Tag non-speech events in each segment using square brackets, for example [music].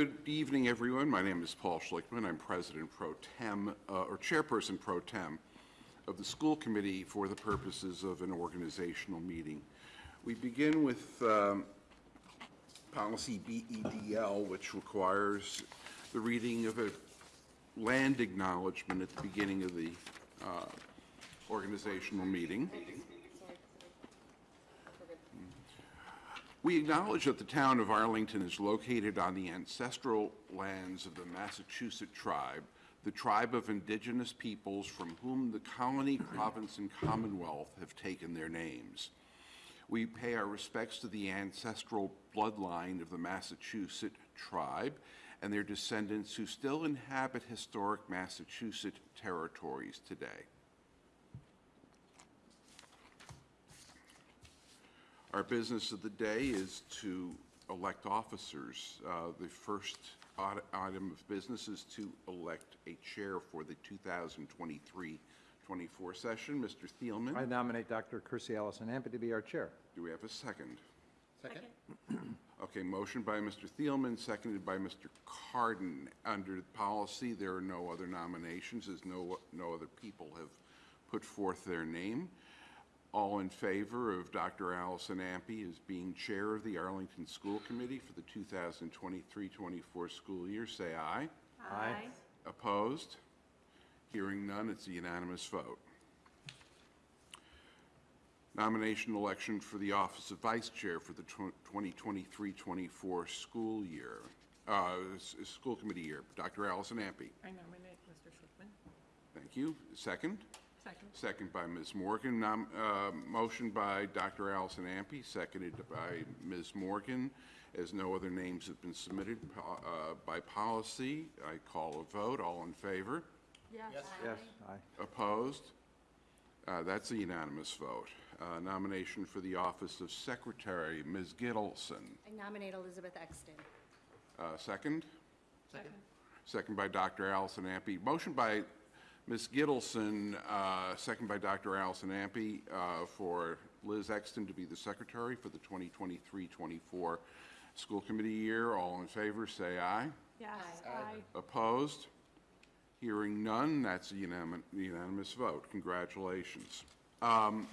Good evening, everyone. My name is Paul Schlickman. I'm President Pro Tem, uh, or Chairperson Pro Tem of the School Committee for the purposes of an organizational meeting. We begin with um, Policy BEDL, which requires the reading of a land acknowledgement at the beginning of the uh, organizational meeting. We acknowledge that the town of Arlington is located on the ancestral lands of the Massachusetts tribe, the tribe of indigenous peoples from whom the colony, [clears throat] province, and commonwealth have taken their names. We pay our respects to the ancestral bloodline of the Massachusetts tribe and their descendants who still inhabit historic Massachusetts territories today. Our business of the day is to elect officers. Uh, The first ite- item of business is to elect a chair for the 2023-24 session. Mr. Thielman. I Thielman, nominate Dr. Kirsi Allison Ampe to be our chair. do we have a second? Second? Okay, motion by Mr. Thielman, seconded by Mr. Carden. Under the policy, there are no other nominations, as no, no other people have put forth their name. All in favor of Dr. Allison Ampe as being Chair of the Arlington School Committee for the 2023-24 school year, say aye. Aye. Opposed? Hearing none, it's a unanimous vote. Nomination election for the office of Vice Chair for the 2023-24 school year, uh, s- s- school committee year. Dr. Allison Ampe. I nominate Mr. Schlickman. Thank you. Second? Second. Second by Ms. Morgan. Nom- uh, Motion by Dr. Allison Ampe, seconded by Ms. Morgan. As no other names have been submitted po- uh, by policy, I call a vote. All in favor? Yes. Yes, aye. Opposed? Uh, That's a unanimous vote. Uh, Nomination for the office of Secretary, Ms. Gittleson. I nominate Elizabeth Exton. Uh, Second? Second. Second by Dr. Allison Ampe. Motion by Ms. Gittleson, uh, second by Dr. Allison Ampe, uh, for Liz Exton to be the secretary for the 2023-24 school committee year. All in favor, say aye. Yes. Aye. Opposed? Hearing none, that's a unanimous unanimous vote. Congratulations. Um,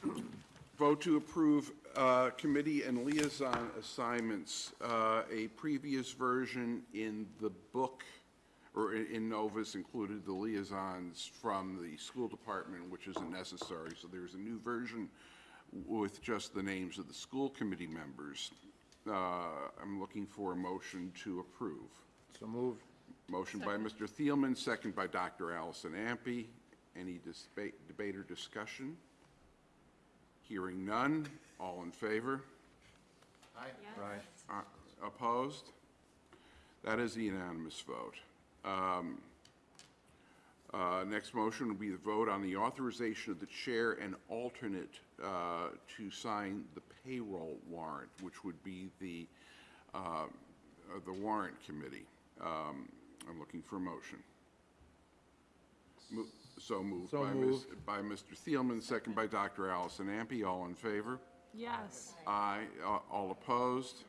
[clears throat] Vote to approve uh, committee and liaison assignments. Uh, A previous version in the book, or in- in Novus, included the liaisons from the school department, which isn't necessary. So there's a new version with just the names of the school committee members. Uh, I'm looking for a motion to approve. So moved. Motion by Mr. Thielman, second by Dr. Allison Ampe. Any dispa- debate or discussion? Hearing none. All in favor? Aye. Uh, Opposed? That is a unanimous vote. Um, uh, Next motion will be the vote on the authorization of the chair and alternate uh, to sign the payroll warrant, which would be the, uh, uh, the warrant committee. Um, I'm looking for a motion. Mo- So moved So by Ms. by Mr. Thielman, second by Dr. Allison Ampe. All in favor? Yes. Aye. A- All opposed?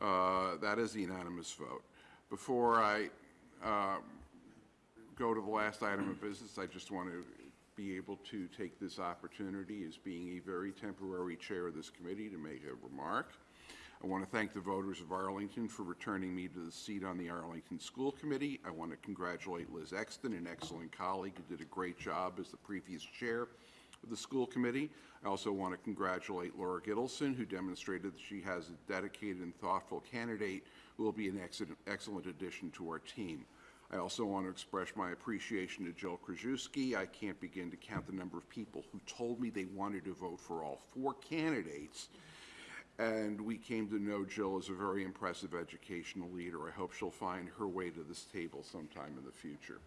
Uh, That is a unanimous vote. Before I um, go to the last item of business, I just want to be able to take this opportunity as being a very temporary chair of this committee to make a remark. I want to thank the voters of Arlington for returning me to the seat on the Arlington School Committee. I want to congratulate Liz Exton, an excellent colleague who did a great job as the previous chair of the school committee. I also want to congratulate Laura Gittleson, who demonstrated that she has a dedicated and thoughtful candidate who will be an excellent, addition to our team. I also want to express my appreciation to Jill Krajewski. I can't begin to count the number of people who told me they wanted to vote for all four candidates. And we came to know Jill as a very impressive educational leader. I hope she'll find her way to this table sometime in the future.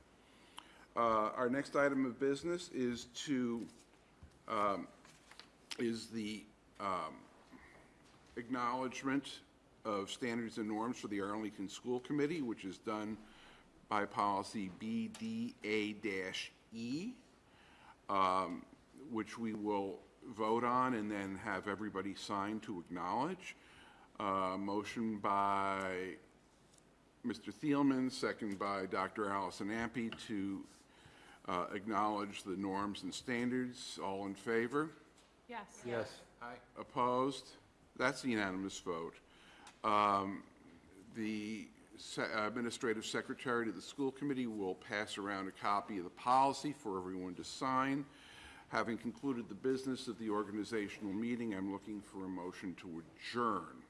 Uh, Our next item of business is to, um, is the um, acknowledgement of standards and norms for the Arlington School Committee, which is done by policy BDA-E, um, which we will vote on and then have everybody sign to acknowledge. Uh, Motion by Mr. Thielman, second by Dr. Allison Ampe to uh, acknowledge the norms and standards. All in favor? Yes. Yes. Aye. Opposed? That's a unanimous vote. Um, The se- administrative secretary to the school committee will pass around a copy of the policy for everyone to sign. Having concluded the business of the organizational meeting, I'm looking for a motion to adjourn.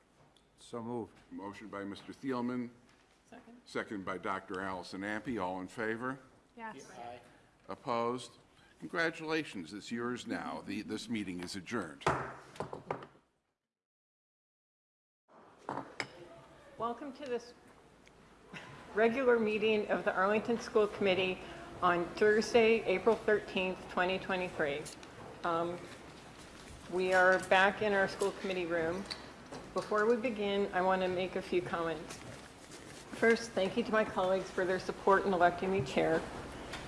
So moved. Motion by Mr. Thielman, Second? second by Dr. Allison Ampe. All in favor? Yes. Opposed? Congratulations, it's yours now. The- This meeting is adjourned. Welcome to this regular meeting of the Arlington School Committee on Thursday, April 13th, 2023. Um, We are back in our school committee room. Before we begin, I want to make a few comments. First, thank you to my colleagues for their support in electing me chair.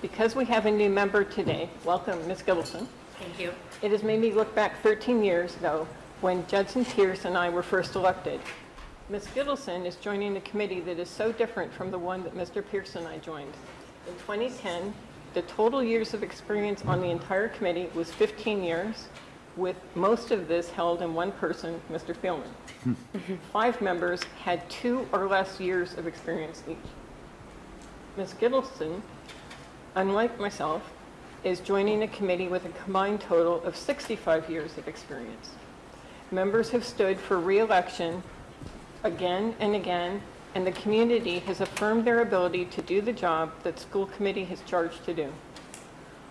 Because we have a new member today, welcome, Ms. Gittleson. Thank you. It has made me look back 13 years ago when Judson Pierce and I were first elected. Ms. Gittleson is joining a committee that is so different from the one that Mr. Pearson and I joined. In 2010, the total years of experience on the entire committee was 15 years, with most of this held in one person, Mr. Thielman. Hmm. Five members had two or less years of experience each. Ms. Gittleson unlike myself, is joining a committee with a combined total of 65 years of experience. Members have stood for reelection again and again, and the community has affirmed their ability to do the job that school committee has charged to do.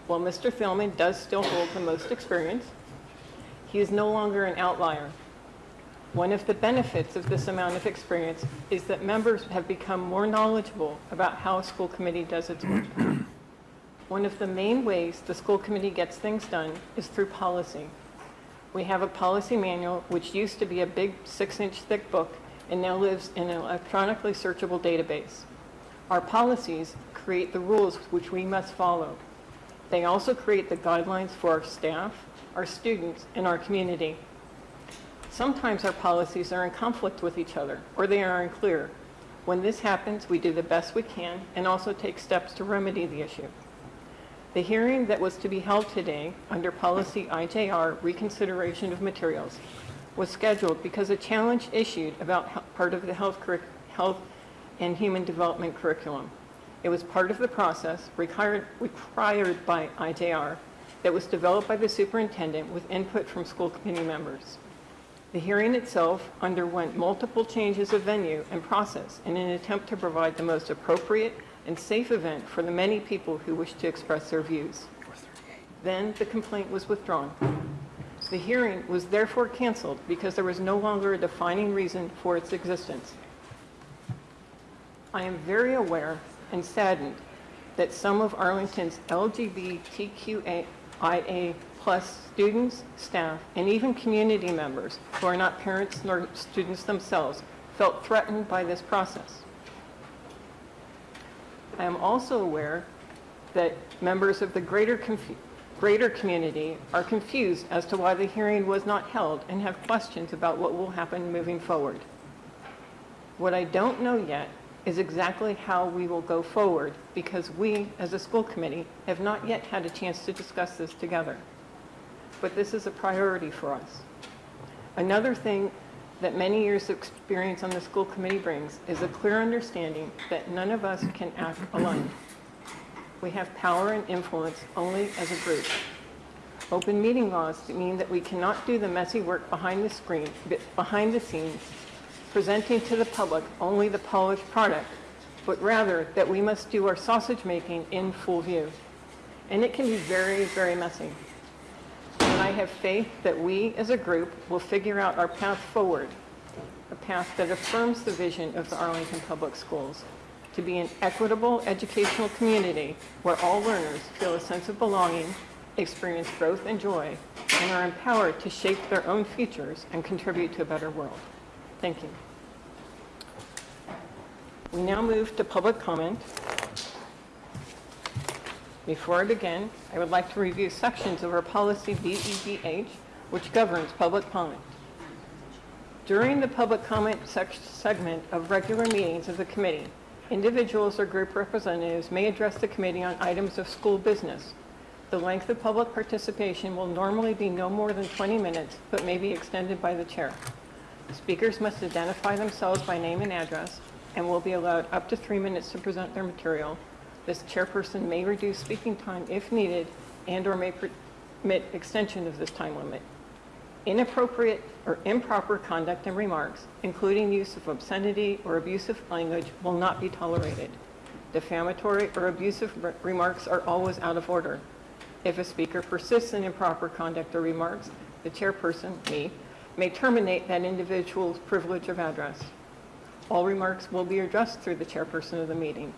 While Mr. Thielman does still hold the most experience, he is no longer an outlier. One of the benefits of this amount of experience is that members have become more knowledgeable about how a school committee does its work. One of the main ways the school committee gets things done is through policy. We have a policy manual, which used to be a big six-inch thick book and now lives in an electronically searchable database. Our policies create the rules which we must follow. They also create the guidelines for our staff, our students, and our community. Sometimes our policies are in conflict with each other, or they are unclear. When this happens, we do the best we can and also take steps to remedy the issue. The hearing that was to be held today under policy IJR reconsideration of materials was scheduled because a challenge issued about part of the health, health and human development curriculum. It was part of the process required, required by IJR that was developed by the superintendent with input from school committee members. The hearing itself underwent multiple changes of venue and process in an attempt to provide the most appropriate and safe event for the many people who wish to express their views. Then the complaint was withdrawn. The hearing was therefore canceled because there was no longer a defining reason for its existence. I am very aware and saddened that some of Arlington's LGBTQIA plus students, staff, and even community members who are not parents nor students themselves felt threatened by this process. I am also aware that members of the greater, greater community are confused as to why the hearing was not held and have questions about what will happen moving forward. What I don't know yet is exactly how we will go forward because we, as a school committee, have not yet had a chance to discuss this together. But this is a priority for us. Another thing that many years of experience on the school committee brings is a clear understanding that none of us can act alone. We have power and influence only as a group. Open meeting laws mean that we cannot do the messy work behind the screen, behind the scenes, presenting to the public only the polished product, but rather that we must do our sausage making in full view. And it can be very, very messy. And I have faith that we as a group will figure out our path forward, a path that affirms the vision of the Arlington Public Schools, to be an equitable educational community where all learners feel a sense of belonging, experience growth and joy, and are empowered to shape their own futures and contribute to a better world. Thank you. We now move to public comment. Before I begin, I would like to review sections of our policy BEDH, which governs public comment. During the public comment segment of regular meetings of the committee, individuals or group representatives may address the committee on items of school business. The length of public participation will normally be no more than 20 minutes, but may be extended by the chair. Speakers must identify themselves by name and address and will be allowed up to three minutes to present their material. This chairperson may reduce speaking time if needed and/or may permit extension of this time limit. Inappropriate or improper conduct and remarks, including use of obscenity or abusive language, will not be tolerated. Defamatory or abusive re- remarks are always out of order. If a speaker persists in improper conduct or remarks, the chairperson, me, may terminate that individual's privilege of address. All remarks will be addressed through the chairperson of the meeting.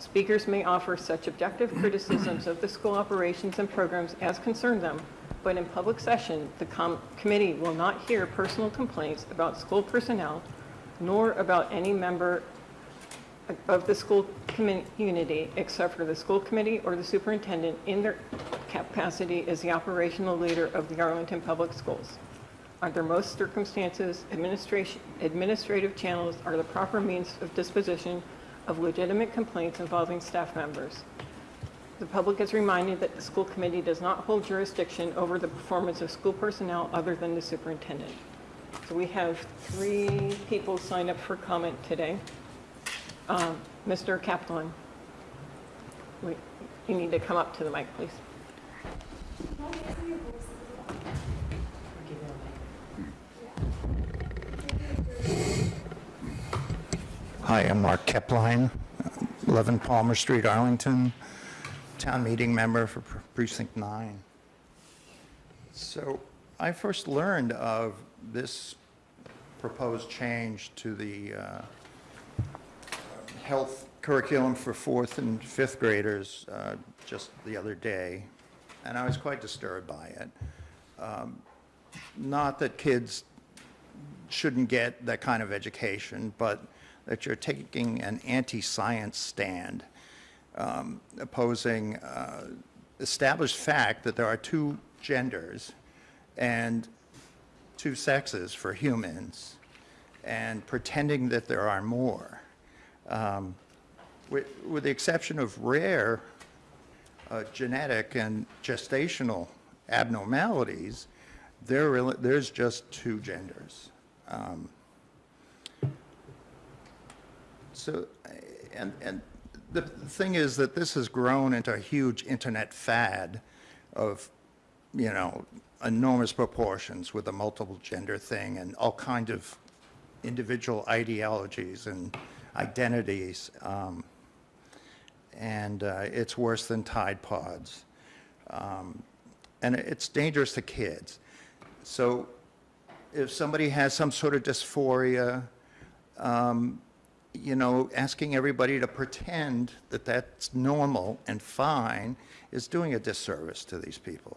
Speakers may offer such objective criticisms of the school operations and programs as concern them, but in public session, the com- committee will not hear personal complaints about school personnel, nor about any member of the school community, except for the school committee or the superintendent in their capacity as the operational leader of the Arlington Public Schools. Under most circumstances, administration, administrative channels are the proper means of disposition of legitimate complaints involving staff members. The public is reminded that the school committee does not hold jurisdiction over the performance of school personnel other than the superintendent. So we have three people signed up for comment today. Um, Mr. Kaplan, we- you need to come up to the mic, please. Hi, I'm Mark Kaplan, 11 Palmer Street, Arlington, town meeting member for Precinct 9. So I first learned of this proposed change to the uh, health curriculum for fourth and fifth graders uh, just the other day, and I was quite disturbed by it. Um, Not that kids shouldn't get that kind of education, but that you're taking an anti-science stand, um, opposing uh, established fact that there are two genders and two sexes for humans, and pretending that there are more. Um, With, with the exception of rare uh, genetic and gestational abnormalities, there there's just two genders. Um, So, and, and the thing is that this has grown into a huge internet fad of, you know, enormous proportions with the multiple gender thing and all kind of individual ideologies and identities. Um, and uh, it's worse than Tide Pods. Um, and it's dangerous to kids. So if somebody has some sort of dysphoria, um, you know, asking everybody to pretend that that's normal and fine is doing a disservice to these people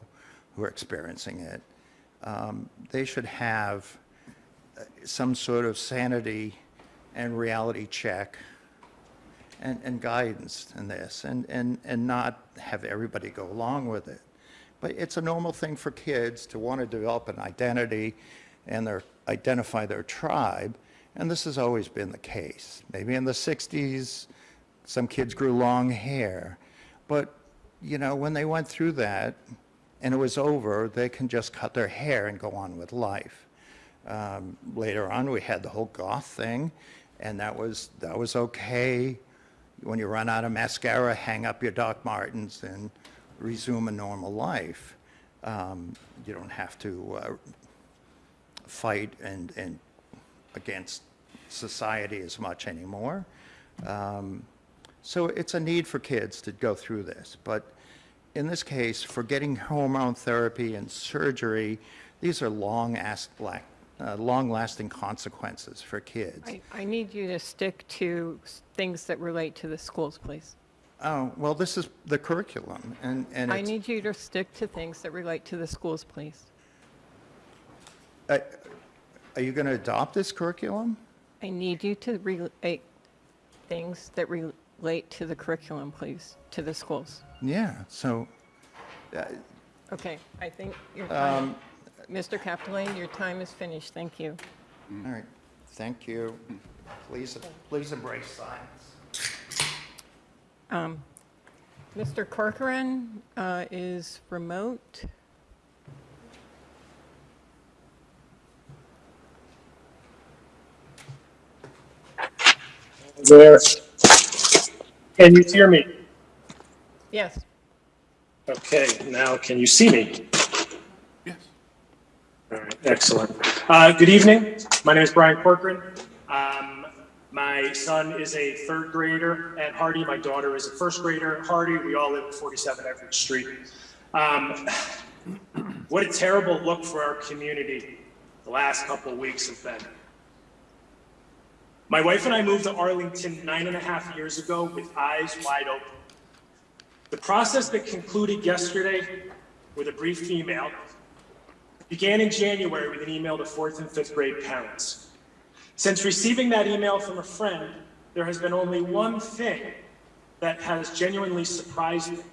who are experiencing it. Um, They should have uh, some sort of sanity and reality check and, and guidance in this, and, and, and not have everybody go along with it. But it's a normal thing for kids to want to develop an identity and their, identify their tribe, and this has always been the case. Maybe in the 60s, some kids grew long hair, but, you know, when they went through that and it was over, they can just cut their hair and go on with life. Um, Later on, we had the whole goth thing, and that was, that was okay. When you run out of mascara, hang up your Doc Martens and resume a normal life. Um, You don't have to uh, fight and, and against society as much anymore. Um, So it's a need for kids to go through this. But in this case, for getting hormone therapy and surgery, these are long, uh, long-lasting consequences for kids. I, I need you to stick to things that relate to the schools, please. Oh, well, this is the curriculum, and, and I need you to stick to things that relate to the schools, please. uh, are you going to adopt this curriculum? I need you to relate things that relate to the curriculum, please, to the schools. Yeah, so, Okay, I think your time, Mr. Kaplan, your time is finished. Thank you. All right, thank you. Please, please embrace science. Um, Mr. Corcoran uh, is remote. There. Can you hear me? Yes. Okay, now can you see me? Yes. All right, excellent. Uh, Good evening. My name is Brian Corcoran. Um, My son is a third grader at Hardy. My daughter is a first grader at Hardy. We all live at 47 Everett Street. Um, What a terrible look for our community the last couple of weeks have been. My wife and I moved to Arlington nine and a half years ago with eyes wide open. The process that concluded yesterday with a brief email began in January with an email to fourth and fifth grade parents. Since receiving that email from a friend, there has been only one thing that has genuinely surprised me.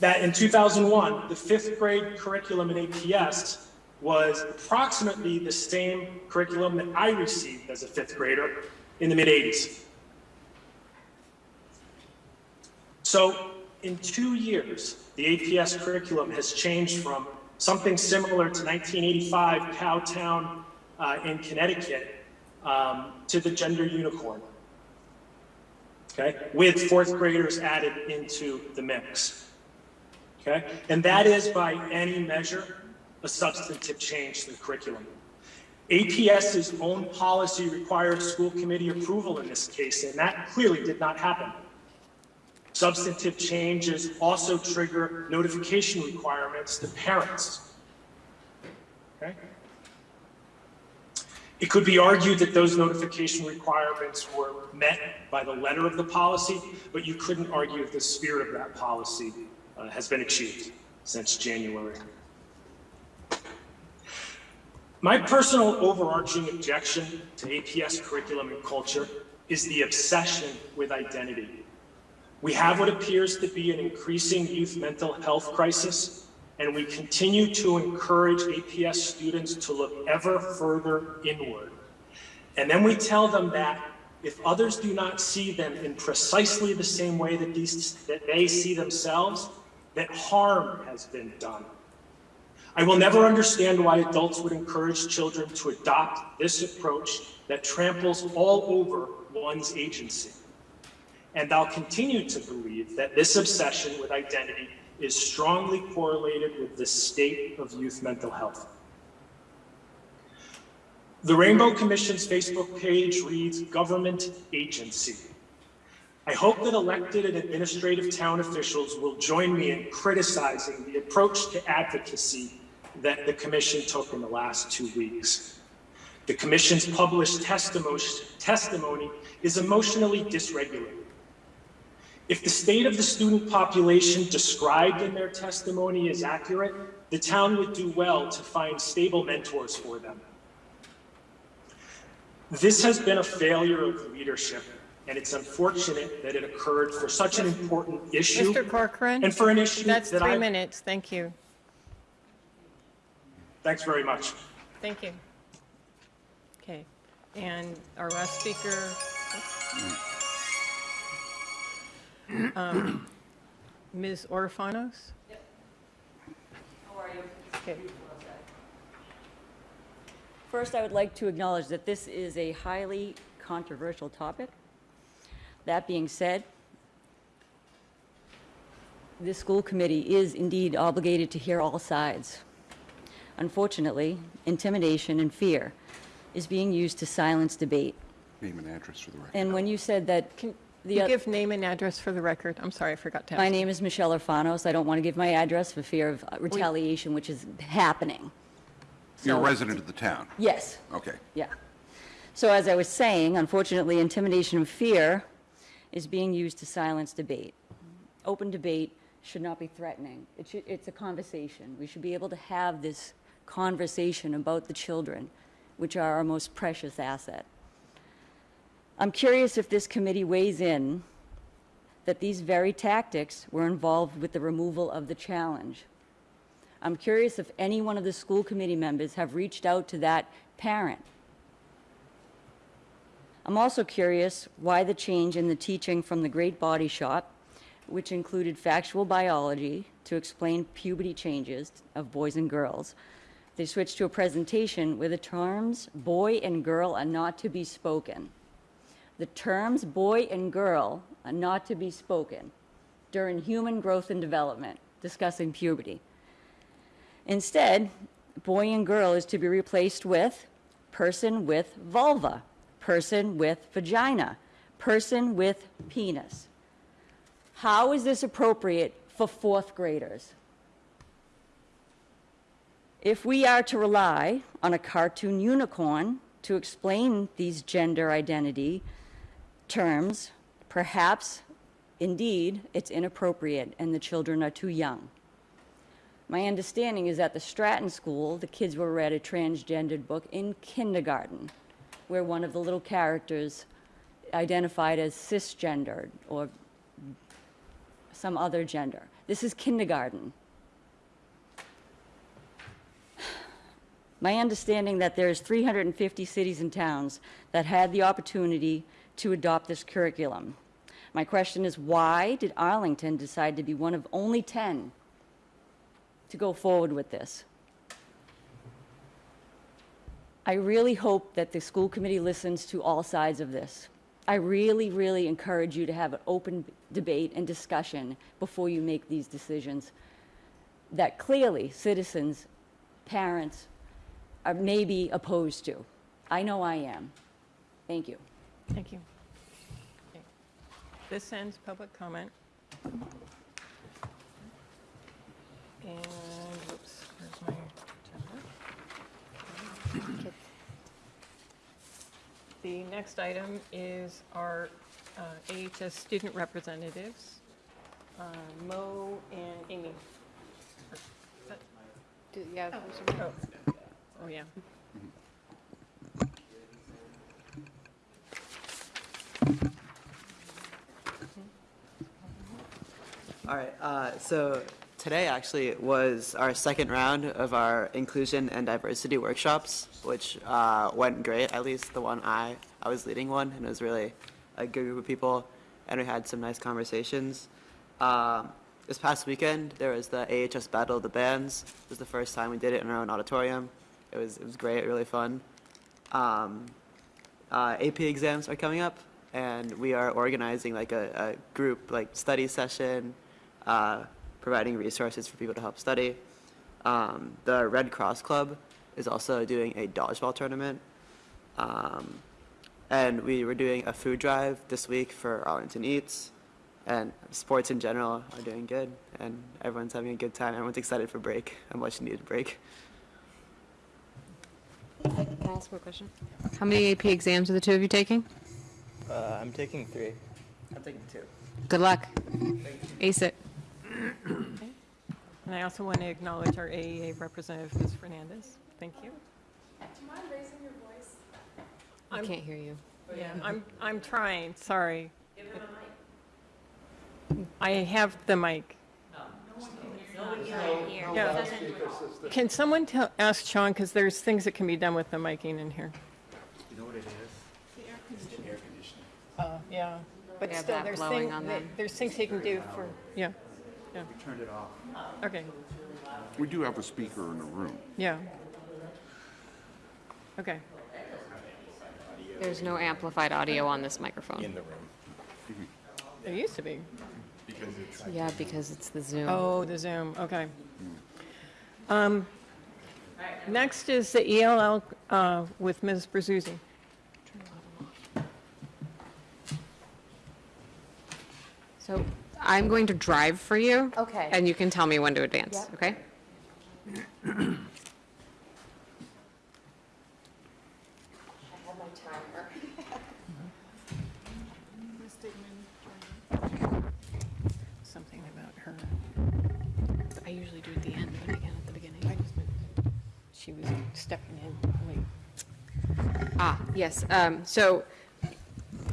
That in 2001, the fifth grade curriculum in APS was approximately the same curriculum that I received as a fifth grader in the mid 80s. So in two years, the APS curriculum has changed from something similar to 1985 Cowtown uh, in Connecticut um, to the gender unicorn. Okay, with fourth graders added into the mix. Okay, and that is by any measure a substantive change to the curriculum. APS's own policy requires school committee approval in this case, and that clearly did not happen. Substantive changes also trigger notification requirements to parents. Okay? It could be argued that those notification requirements were met by the letter of the policy, but you couldn't argue if the spirit of that policy uh, has been achieved since January. My personal overarching objection to APS curriculum and culture is the obsession with identity. We have what appears to be an increasing youth mental health crisis, and we continue to encourage APS students to look ever further inward. And then we tell them that if others do not see them in precisely the same way that, these, that they see themselves, that harm has been done. I will never understand why adults would encourage children to adopt this approach that tramples all over one's agency. And I'll continue to believe that this obsession with identity is strongly correlated with the state of youth mental health. The Rainbow Commission's Facebook page reads government agency. I hope that elected and administrative town officials will join me in criticizing the approach to advocacy that the commission took in the last two weeks. The commission's published testimony, testimony is emotionally dysregulated. If the state of the student population described in their testimony is accurate, the town would do well to find stable mentors for them. This has been a failure of leadership, and it's unfortunate that it occurred for such an important issue. Mr. Corcoran? And for an issue That's that three I- minutes. Thank you. Thanks very much. Thank you. Okay, and our last speaker. Um, Ms. Orfanos? How are you? Okay. First, I would like to acknowledge that this is a highly controversial topic. That being said, this school committee is indeed obligated to hear all sides. Unfortunately, intimidation and fear is being used to silence debate. Name and address for the record. And when you said that Can the you give name and address for the record? I'm sorry, I forgot to ask. My name is Michelle Orfanos. I don't want to give my address for fear of retaliation, which is happening. You're a resident of the town? Yes. Okay. Yeah. So as I was saying, unfortunately, intimidation and fear is being used to silence debate. Open debate should not be threatening. It should, it's a conversation. We should be able to have this conversation about the children, which are our most precious asset. I'm curious if this committee weighs in that these very tactics were involved with the removal of the challenge. I'm curious if any one of the school committee members have reached out to that parent. I'm also curious why the change in the teaching from the Great Body Shop, which included factual biology to explain puberty changes of boys and girls, they switched to a presentation where the terms boy and girl are not to be spoken. The terms boy and girl are not to be spoken during human growth and development, discussing puberty. Instead, boy and girl is to be replaced with person with vulva, person with vagina, person with penis. How is this appropriate for fourth graders? If we are to rely on a cartoon unicorn to explain these gender identity terms, perhaps indeed it's inappropriate and the children are too young. My understanding is that at the Stratton School, the kids were read a transgendered book in kindergarten, where one of the little characters identified as cisgendered or some other gender. This is kindergarten. My understanding that there's 350 cities and towns that had the opportunity to adopt this curriculum. My question is, why did Arlington decide to be one of only 10 to go forward with this? I really hope that the school committee listens to all sides of this. I really, really encourage you to have an open debate and discussion before you make these decisions that clearly citizens, parents, are maybe opposed to. I know I am. Thank you. Thank you. Okay. This ends public comment. And, whoops, where's my agenda? The next item is our uh, AHS student representatives, uh, Mo and Amy. Do, Yeah. Oh, oh, yeah. All right, uh, so today actually was our second round of our inclusion and diversity workshops, which uh, went great, at least the one I, I was leading one, and it was really a good group of people, and we had some nice conversations. Um, This past weekend, there was the AHS Battle of the Bands. It was the first time we did it in our own auditorium. It was, it was great, really fun. Um, uh, AP exams are coming up, and we are organizing like a, a group like study session, uh, providing resources for people to help study. Um, the Red Cross Club is also doing a dodgeball tournament, um, and we were doing a food drive this week for Arlington Eats, and sports in general are doing good, and everyone's having a good time. Everyone's excited for break, a much needed break. Can I ask a question? How many AP exams are the two of you taking? Uh, I'm taking three. I'm taking two. Good luck. Ace it. And I also want to acknowledge our AEA representative, Ms. Fernandez. Thank you. Do you mind raising your voice? I can't hear you. Yeah, I'm, I'm trying, sorry. I have the mic. Yeah. Can someone tell, ask Sean, because there's things that can be done with the miking in here. You know what it is? The air conditioning. Oh, yeah, but We have still, that there's blowing things, on them. there's things he can do for, yeah, yeah. turned it off. Okay, We do have a speaker in the room. yeah. Okay, There's no amplified audio on this microphone. In the room. there used to be. Yeah, because it's the Zoom. Oh, the Zoom, okay. Um, Next is the ELL uh, with Ms. Brazuzzi. So I'm going to drive for you. Okay. And you can tell me when to advance, Yep. okay? [clears throat] Something about her, I usually do at the end, but again at the beginning. she was stepping in late. Ah, yes, um, so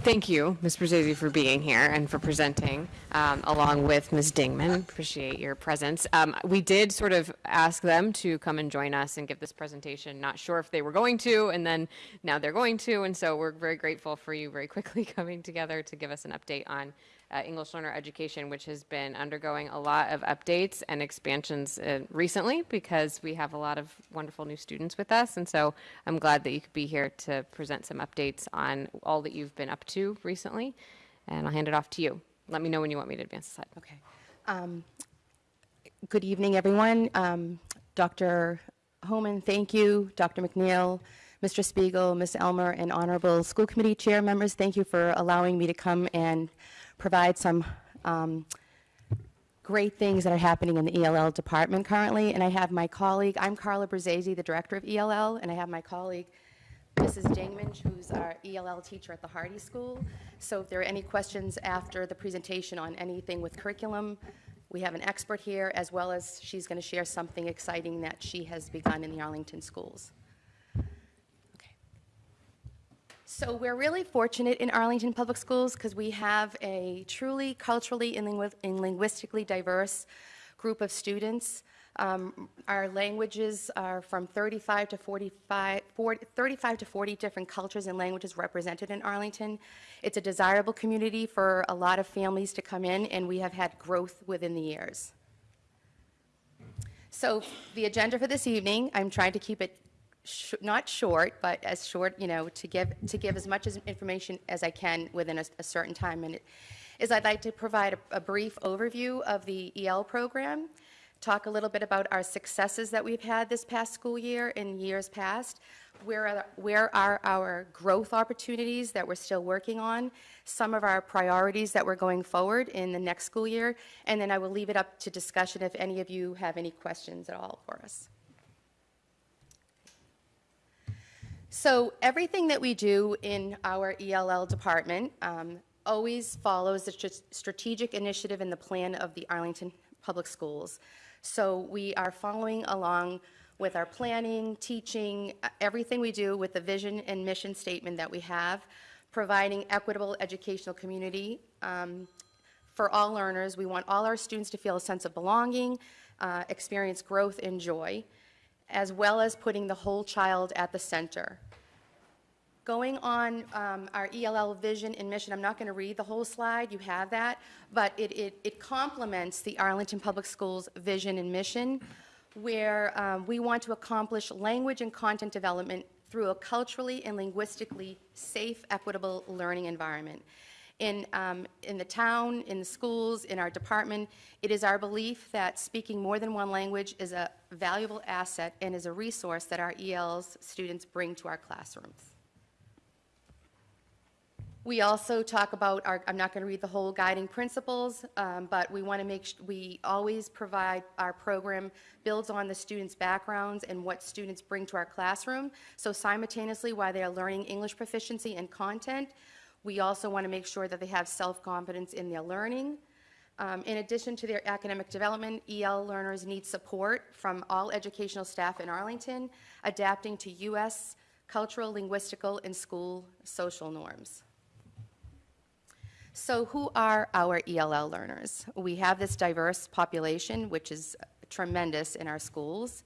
Thank you, Ms. Brzezzi, for being here and for presenting, um, along with Ms. Dingman. Appreciate your presence. Um, We did sort of ask them to come and join us and give this presentation. Not sure if they were going to, and then now they're going to. And so we're very grateful for you very quickly [laughs] coming together to give us an update on uh, English learner education, which has been undergoing a lot of updates and expansions uh, recently because we have a lot of wonderful new students with us. And so I'm glad that you could be here to present some updates on all that you've been up to recently. And I'll hand it off to you. Let me know when you want me to advance the slide. Okay. Um, Good evening, everyone. Um, Dr. Homan, thank you. Dr. MacNeal, Mr. Spiegel, Ms. Elmer, and honorable school committee chair members, thank you for allowing me to come and provide some um, great things that are happening in the ELL department currently. And I have my colleague, I'm Carla Brzezzi, the director of ELL, and I have my colleague, Mrs. Dingman, who's our ELL teacher at the Hardy School. So if there are any questions after the presentation on anything with curriculum, we have an expert here, as well as she's going to share something exciting that she has begun in the Arlington schools. Okay. So we're really fortunate in Arlington Public Schools because we have a truly culturally and lingui- and linguistically diverse group of students. Um, Our languages are from 35 to 45, 40 35 to 40 different cultures and languages represented in Arlington. It's a desirable community for a lot of families to come in, and we have had growth within the years. So the agenda for this evening, I'm trying to keep it sh- not short, but as short, you know, to give, to give as much as information as I can within a, a certain time. And it is I'd like to provide a, a brief overview of the EL program, talk a little bit about our successes that we've had this past school year and years past, where are, where are our growth opportunities that we're still working on, some of our priorities that we're going forward in the next school year, and then I will leave it up to discussion if any of you have any questions at all for us. So everything that we do in our ELL department um, always follows the strategic initiative and the plan of the Arlington Public Schools. So we are following along with our planning, teaching, uh, everything we do with the vision and mission statement that we have, providing equitable educational community um, for all learners. We want all our students to feel a sense of belonging, uh, experience growth and joy, as well as putting the whole child at the center. Going on um, our ELL vision and mission, I'm not going to read the whole slide, you have that, but it, it, it complements the Arlington Public Schools vision and mission, where um, we want to accomplish language and content development through a culturally and linguistically safe, equitable learning environment. In, um, in the town, in the schools, in our department, it is our belief that speaking more than one language is a valuable asset and is a resource that our ELs students bring to our classrooms. We also talk about our, I'm not going to read the whole guiding principles, um, but we want to make, we always provide, our program builds on the students' backgrounds and what students bring to our classroom. So simultaneously, while they are learning English proficiency and content, we also want to make sure that they have self-confidence in their learning. Um, In addition to their academic development, EL learners need support from all educational staff in Arlington, adapting to U.S. cultural, linguistical, and school social norms. So who are our ELL learners? We have this diverse population, which is tremendous in our schools.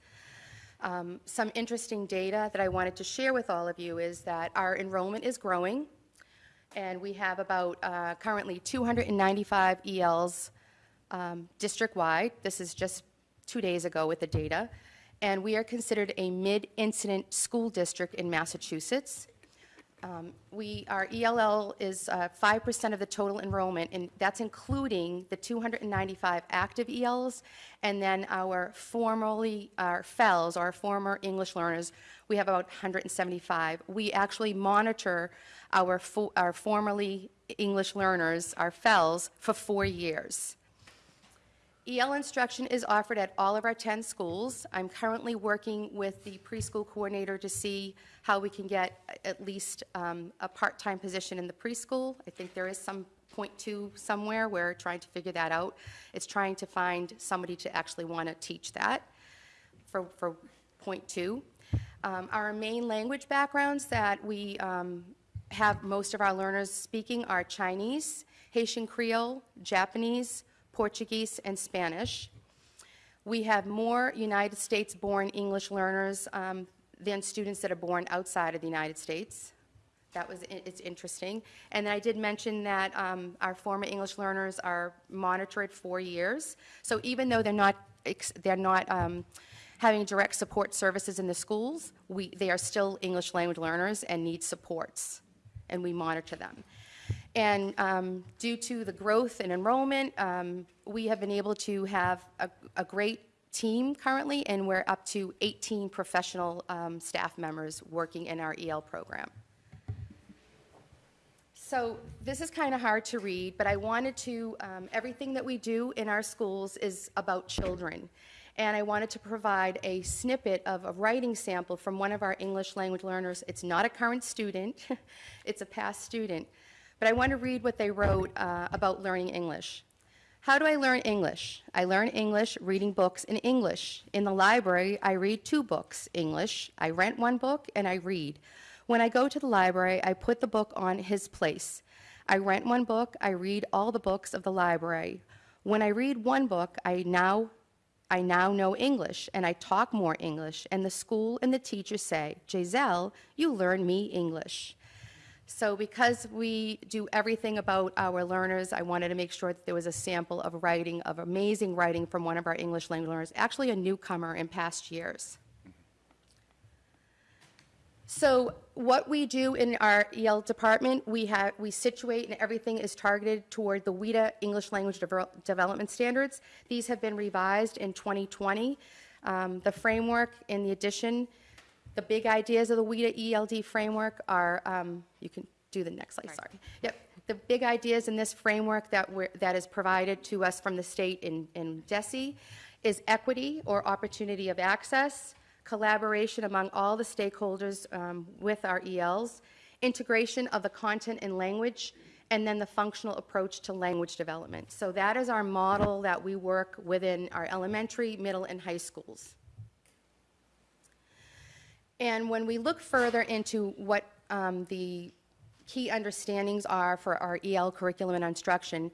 Um, Some interesting data that I wanted to share with all of you is that our enrollment is growing, and we have about uh, currently 295 ELs um, district-wide. This is just two days ago with the data. And we are considered a mid-incident school district in Massachusetts. Um, We, our ELL is uh, 5% of the total enrollment, and that's including the 295 active ELs, and then our formerly, our FELs, our former English learners, we have about 175. We actually monitor our, fo- our formerly English learners, our FELs, for four years. EL instruction is offered at all of our 10 schools. I'm currently working with the preschool coordinator to see how we can get at least um, a part-time position in the preschool. I think there is some point two somewhere, we're trying to figure that out. It's trying to find somebody to actually want to teach that for, for point two. Um, Our main language backgrounds that we um, have most of our learners speaking are Chinese, Haitian Creole, Japanese, Portuguese, and Spanish. We have more United States-born English learners um, than students that are born outside of the United States. That was, it's interesting. And I did mention that um, our former English learners are monitored four years. So even though they're not, they're not um, having direct support services in the schools, we, they are still English language learners and need supports, and we monitor them. And um, due to the growth and enrollment, um, we have been able to have a, a great team currently, and we're up to 18 professional um, staff members working in our EL program. So this is kind of hard to read, but I wanted to, um, everything that we do in our schools is about children. And I wanted to provide a snippet of a writing sample from one of our English language learners. It's not a current student, [laughs] it's a past student. But I want to read what they wrote uh, about learning English. How do I learn English? I learn English reading books in English. In the library, I read two books, English. I rent one book and I read. When I go to the library, I put the book on his place. I rent one book, I read all the books of the library. When I read one book, I now I now know English and I talk more English, and the school and the teachers say, Giselle, you learn me English. So because we do everything about our learners, I wanted to make sure that there was a sample of writing, of amazing writing from one of our English language learners, actually a newcomer in past years. So what we do in our EL department, we have, we situate and everything is targeted toward the WIDA English Language Devel- Development Standards. These have been revised in 2020. Um, The framework in the addition, the big ideas of the WIDA ELD framework are, um, you can do the next slide, sorry. Yep. The big ideas in this framework that we're, that is provided to us from the state in, in DESE is equity or opportunity of access, collaboration among all the stakeholders um, with our ELs, integration of the content and language, and then the functional approach to language development. So that is our model that we work within our elementary, middle, and high schools. And when we look further into what um, the key understandings are for our EL curriculum and instruction,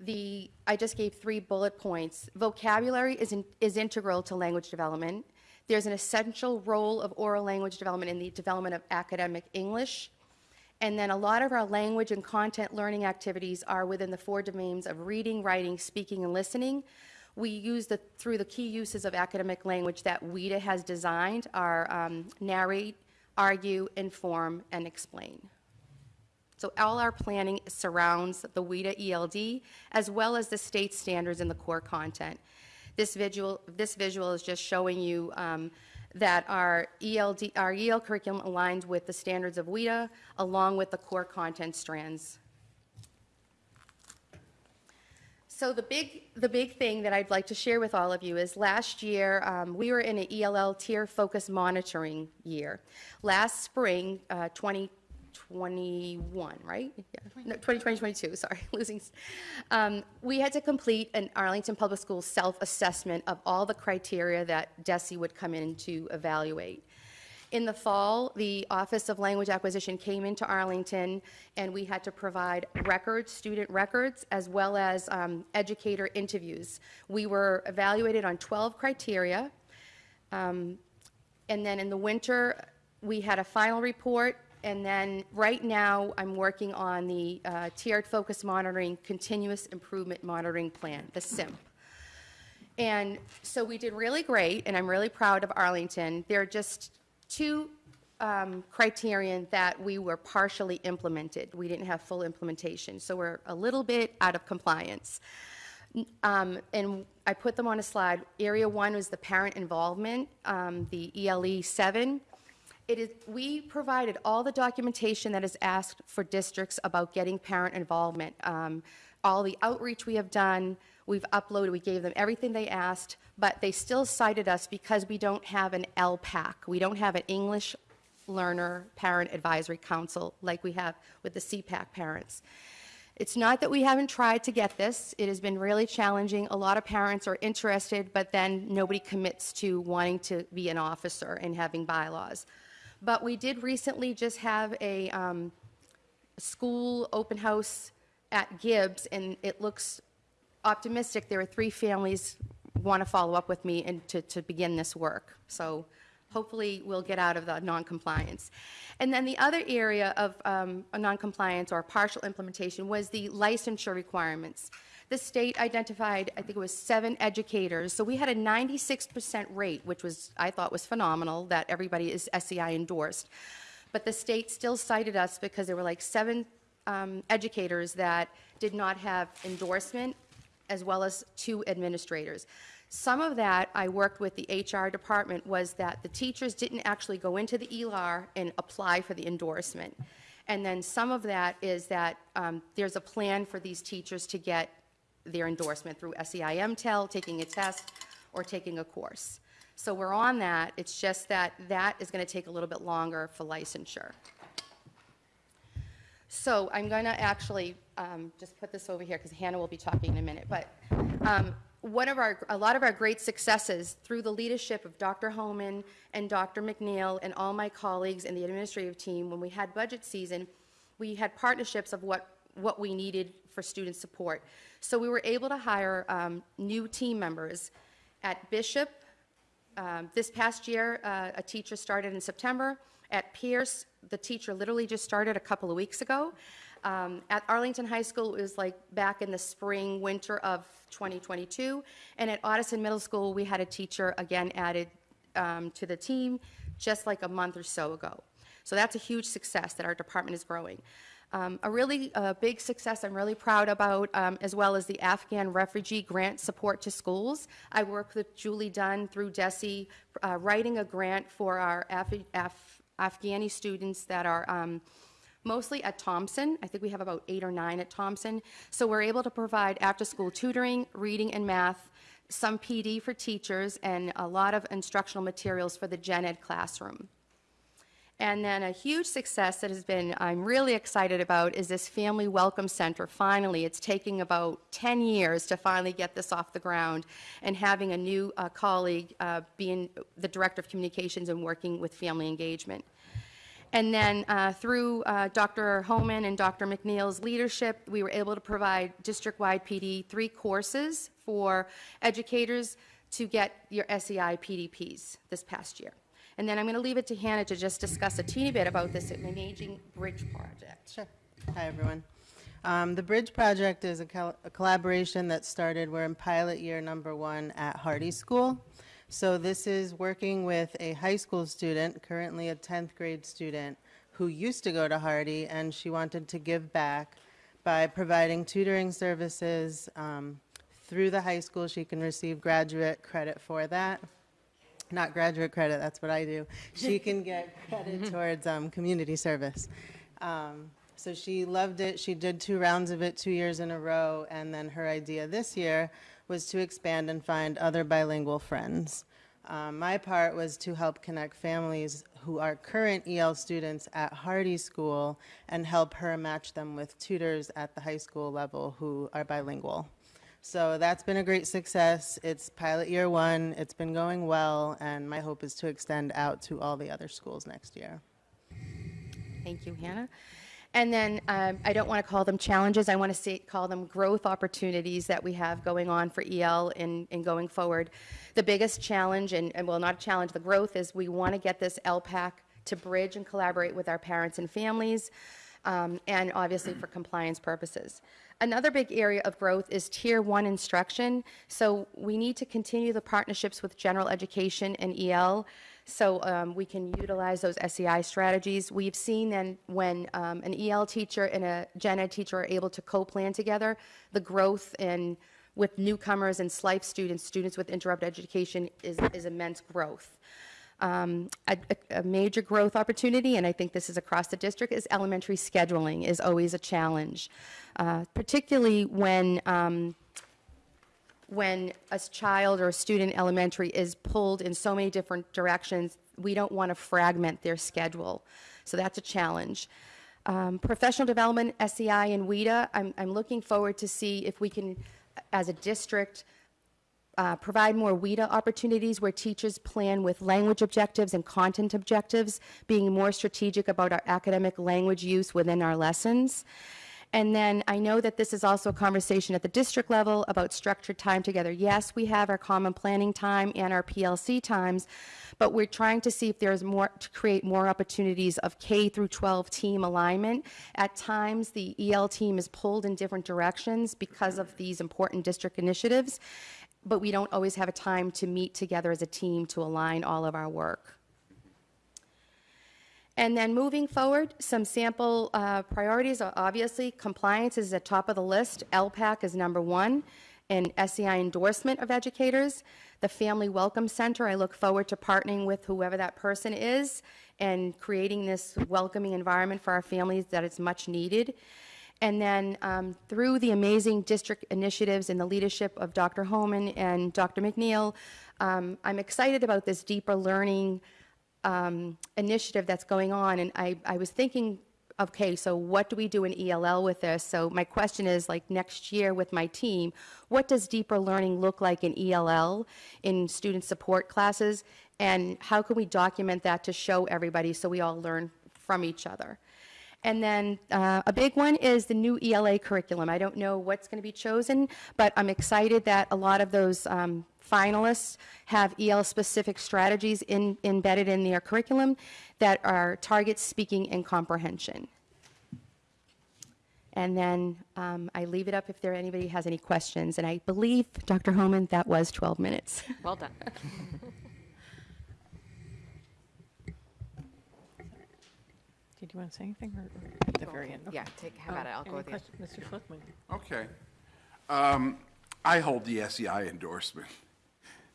the, I just gave three bullet points. Vocabulary is, in, is integral to language development. There's an essential role of oral language development in the development of academic English. And then a lot of our language and content learning activities are within the four domains of reading, writing, speaking, and listening. We use the, through the key uses of academic language that WIDA has designed are um, narrate, argue, inform, and explain. So all our planning surrounds the WIDA ELD as well as the state standards and the core content. This visual, this visual is just showing you um, that our ELD, our EL curriculum aligns with the standards of WIDA along with the core content strands. So the big, the big thing that I'd like to share with all of you is last year, um, we were in an ELL tier focus monitoring year. Last spring, uh, 2021, right? Yeah. No, 2020, 22, sorry, [laughs] losing. Um, we had to complete an Arlington Public Schools self-assessment of all the criteria that DESE would come in to evaluate. In the fall, the Office of Language Acquisition came into Arlington, and we had to provide records, student records, as well as um, educator interviews. We were evaluated on 12 criteria, um, and then in the winter, we had a final report, and then right now, I'm working on the uh, tiered focus monitoring, continuous improvement monitoring plan, the CIMP. And so we did really great, and I'm really proud of Arlington. There are just two um, criterion that we were partially implemented. We didn't have full implementation, so we're a little bit out of compliance. Um, And I put them on a slide. Area one was the parent involvement, um, the ELE 7. It is, we provided all the documentation that is asked for districts about getting parent involvement. Um, All the outreach we have done, we've uploaded, we gave them everything they asked, but they still cited us because we don't have an LPAC. We don't have an English Learner Parent Advisory Council like we have with the CPAC parents. It's not that we haven't tried to get this. It has been really challenging. A lot of parents are interested, but then nobody commits to wanting to be an officer and having bylaws. But we did recently just have a, um, school open house at Gibbs, and it looks optimistic. There are three families want to follow up with me and to, to begin this work. So hopefully we'll get out of the noncompliance. And then the other area of um, noncompliance or partial implementation was the licensure requirements. The state identified, I think it was seven educators, so we had a 96% rate, which was, I thought was phenomenal, that everybody is SEI endorsed. But the state still cited us because there were like seven um, educators that did not have endorsement, as well as two administrators. Some of that, I worked with the HR department, was that the teachers didn't actually go into the ELAR and apply for the endorsement. And then some of that is that um, there's a plan for these teachers to get their endorsement through SEI MTEL, taking a test, or taking a course. So we're on that, it's just that that is going to take a little bit longer for licensure. So I'm going to actually um, just put this over here because Hannah will be talking in a minute. But um, one of our, a lot of our great successes through the leadership of Dr. Homan and Dr. MacNeal and all my colleagues in the administrative team, when we had budget season, we had partnerships of what, what we needed for student support. So we were able to hire um, new team members at Bishop, um, This past year, uh, a teacher started in September. At Pierce, the teacher literally just started a couple of weeks ago. Um, At Arlington High School, it was like back in the spring, winter of 2022. And at Ottoson Middle School, we had a teacher again added um, to the team just like a month or so ago. So that's a huge success that our department is growing. Um, A really uh, big success I'm really proud about, um, as well as the Afghan refugee grant support to schools. I worked with Julie Dunn through DESE, uh, writing a grant for our Af- Af- Afghani students that are um, mostly at Thompson. I think we have about eight or nine at Thompson. So we're able to provide after-school tutoring, reading and math, some PD for teachers, and a lot of instructional materials for the gen ed classroom. And then a huge success that has been, I'm really excited about, is this Family Welcome Center. Finally, it's taking about 10 years to finally get this off the ground, and having a new uh, colleague uh, being the Director of Communications and working with family engagement. And then uh, through uh, Dr. Homan and Dr. MacNeal's leadership, we were able to provide district-wide PD three courses for educators to get your SEI PDPs this past year. And then I'm going to leave it to Hannah to just discuss a teeny bit about this Managing Bridge project. Sure. Hi, everyone. Um, The Bridge Project is a col- a collaboration that started, we're in pilot year number one at Hardy School. So this is working with a high school student, currently a 10th grade student, who used to go to Hardy, and she wanted to give back by providing tutoring services um, through the high school. She can receive graduate credit for that not graduate credit, that's what I do. She can get credit towards um, community service. Um, so she loved it. She did two rounds of it two years in a row. And then her idea this year was to expand and find other bilingual friends. Um, my part was to help connect families who are current EL students at Hardy School and help her match them with tutors at the high school level who are bilingual. So that's been a great success. It's pilot year one. It's been going well, and my hope is to extend out to all the other schools next year. Thank you, Hannah. And then um, I don't want to call them challenges. I want to say, call them growth opportunities that we have going on for EL in, in going forward. The biggest challenge, and, and well, not a challenge, the growth is we want to get this LPAC to bridge and collaborate with our parents and families, um, and obviously for compliance purposes. Another big area of growth is Tier 1 instruction. So we need to continue the partnerships with general education and EL so um, we can utilize those SEI strategies. We've seen then when um, an EL teacher and a gen ed teacher are able to co-plan together, the growth in with newcomers and SLIFE students, students with interrupted education, is, is immense growth. Um, a, a- major growth opportunity, and I think this is across the district, is elementary scheduling is always a challenge, uh, particularly when um, when a child or a student elementary is pulled in so many different directions, we don't want to fragment their schedule. So that's a challenge. Um, professional development, SEI and WIDA, I'm, I'm looking forward to see if we can, as a district, uh, provide more WIDA opportunities where teachers plan with language objectives and content objectives, being more strategic about our academic language use within our lessons. And then I know that this is also a conversation at the district level about structured time together. Yes, we have our common planning time and our PLC times, but we're trying to see if there's more, to create more opportunities of K through 12 team alignment. At times, the EL team is pulled in different directions because of these important district initiatives, but we don't always have a time to meet together as a team to align all of our work. And then moving forward, some sample uh, priorities are obviously compliance is at top of the list. LPAC is number one, and SEI endorsement of educators. The Family Welcome Center, I look forward to partnering with whoever that person is and creating this welcoming environment for our families that is much needed. And then um, through the amazing district initiatives and the leadership of Dr. Homan and Dr. MacNeal, um, I'm excited about this deeper learning um, initiative that's going on. And I, I was thinking, okay, so what do we do in ELL with this? So my question is like next year with my team, what does deeper learning look like in ELL in student support classes? And how can we document that to show everybody so we all learn from each other? And then uh, a big one is the new ELA curriculum. I don't know what's going to be chosen, but I'm excited that a lot of those um, finalists have EL-specific strategies in, embedded in their curriculum that are target speaking and comprehension. And then um, I leave it up if there anybody has any questions. And I believe, Dr. Homan, that was 12 minutes. Well done. [laughs] Did you want to say anything or or at the very end? Yeah, take, how about it? I'll go Any with you. Mr. Schlichtman? Okay. Um, I hold the SEI endorsement.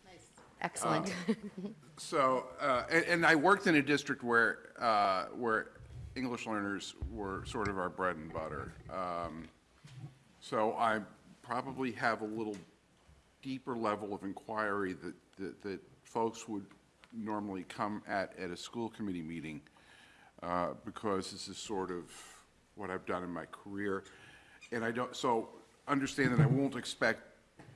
Nice. Excellent. [laughs] So, uh, and, and I worked in a district where, uh, where English learners were sort of our bread and butter. Um, So I probably have a little deeper level of inquiry that, that, that folks would normally come at, at a school committee meeting, uh, because this is sort of what I've done in my career. And I don't, so understand that I won't expect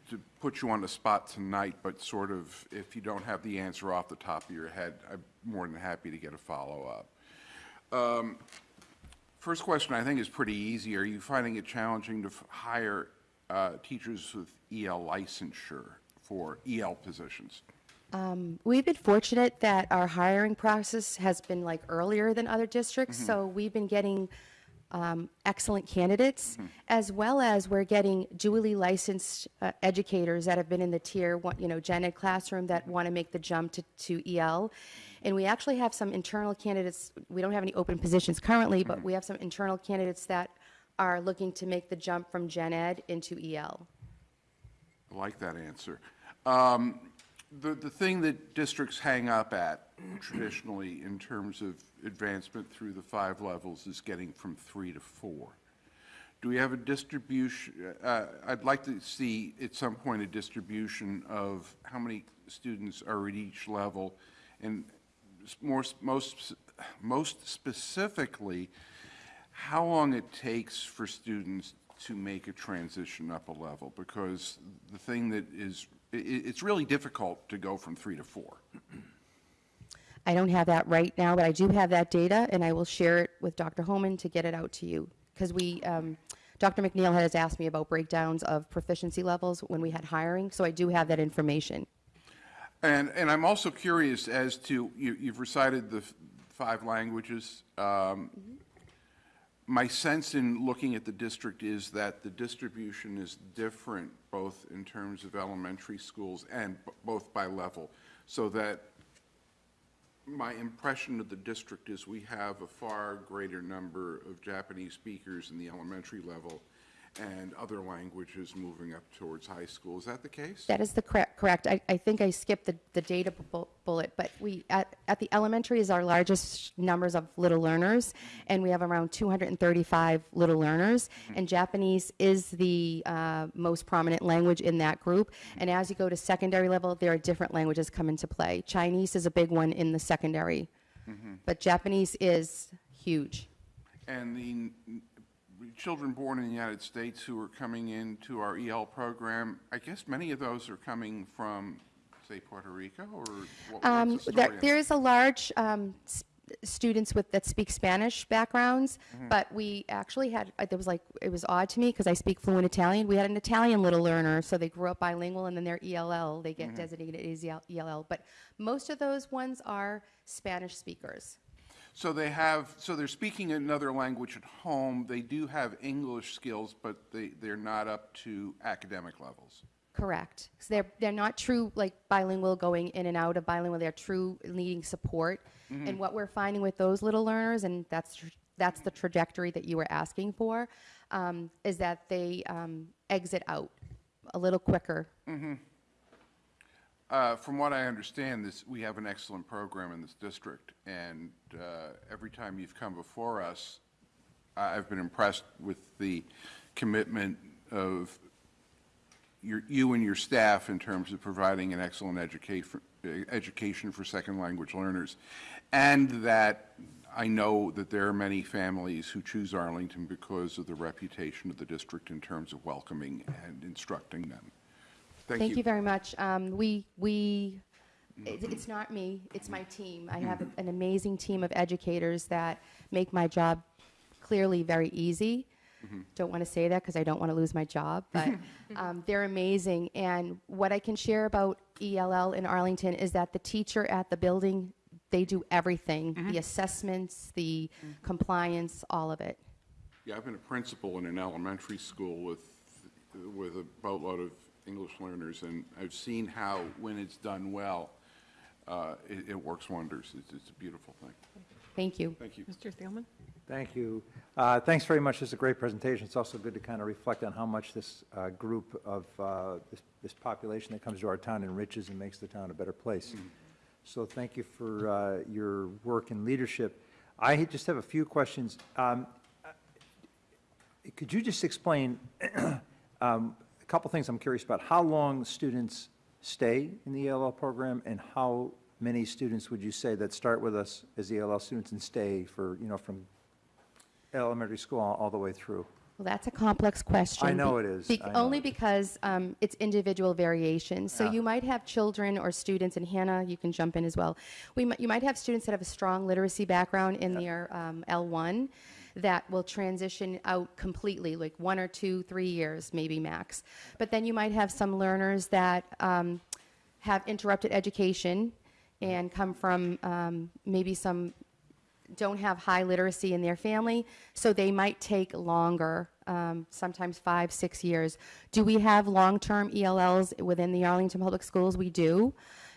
to put you on the spot tonight, but sort of, if you don't have the answer off the top of your head, I'm more than happy to get a follow-up. Um, First question, I think, is pretty easy. Are you finding it challenging to hire uh, teachers with EL licensure for EL positions? Um, We've been fortunate that our hiring process has been like earlier than other districts, so we've been getting um, excellent candidates, as well as we're getting dually licensed uh, educators that have been in the tier one, you know, gen ed classroom that want to make the jump to, to EL. And we actually have some internal candidates, we don't have any open positions currently, but we have some internal candidates that are looking to make the jump from gen ed into EL. I like that answer. Um, The, the thing that districts hang up at traditionally in terms of advancement through the five levels is getting from three to four. Do we have a distribution, uh, I'd like to see at some point a distribution of how many students are at each level, and more, most, most specifically, how long it takes for students to make a transition up a level, because the thing that is, it's really difficult to go from three to four. [clears throat] I don't have that right now, but I do have that data, and I will share it with Dr. Homan to get it out to you. Because we, um, Dr. MacNeal has asked me about breakdowns of proficiency levels when we had hiring, so I do have that information. And, and I'm also curious as to, you, you've recited the five languages. Um, My sense in looking at the district is that the distribution is different, both in terms of elementary schools and both by level. So that my impression of the district is we have a far greater number of Japanese speakers in the elementary level and other languages moving up towards high school. Is that the case? That is the correct, correct. I, I think I skipped the, the data bu- bullet, but we, at, at the elementary is our largest numbers of little learners, and we have around 235 little learners, mm-hmm. and Japanese is the uh, most prominent language in that group. Mm-hmm. And as you go to secondary level, there are different languages come into play. Chinese is a big one in the secondary, mm-hmm. but Japanese is huge. And the, children born in the United States who are coming into our EL program, I guess many of those are coming from, say, Puerto Rico, or what- Um, the there, there is a large um, students with that speak Spanish backgrounds, Mm-hmm. but we actually had uh, there was like it was odd to me because I speak fluent Italian. We had an Italian little learner, so they grew up bilingual, and then their ELL they get Mm-hmm. designated as ELL. But most of those ones are Spanish speakers. So they have, so they're speaking another language at home, they do have English skills, but they, they're not up to academic levels. Correct. So they're they're not true like bilingual going in and out of bilingual. They're true needing support. And what we're finding with those little learners, and that's that's the trajectory that you were asking for, um, is that they um, exit out a little quicker. Uh, From what I understand, this, we have an excellent program in this district, and uh, every time you've come before us, I've been impressed with the commitment of your, you and your staff in terms of providing an excellent education, education for second language learners. And that I know that there are many families who choose Arlington because of the reputation of the district in terms of welcoming and instructing them. Thank you. Thank you very much. Um, we we. it- It's not me, it's my team. I have an amazing team of educators that make my job clearly very easy. Don't want to say that because I don't want to lose my job, but [laughs] um, they're amazing. And what I can share about ELL in Arlington is that the teacher at the building, they do everything the assessments, the compliance, all of it. Yeah, I've been a principal in an elementary school with, with a boatload of English learners, and I've seen how, when it's done well, uh, it, it works wonders. It's, it's a beautiful thing. Thank you. Thank you. Mr. Thielman? Thank you. Uh, Thanks very much. It's a great presentation. It's also good to kind of reflect on how much this uh, group of, uh, this- this population that comes to our town enriches and makes the town a better place. So thank you for uh, your work and leadership. I just have a few questions. Um, Could you just explain [clears throat] um, a couple things I'm curious about? How long students stay in the ELL program, and how many students would you say that start with us as ELL students and stay for, you know, from elementary school all all the way through? Well, that's a complex question. I know it is. be- know Only it because um, it's individual variation. So Yeah. you might have children or students, and Hannah, you can jump in as well. We, you might have students that have a strong literacy background in their um, L1 that will transition out completely, like one or two, three years, maybe max. But then you might have some learners that um, have interrupted education and come from um, maybe some don't have high literacy in their family, so they might take longer, um, sometimes five, six years. Do we have long-term ELLs within the Arlington Public Schools? We do,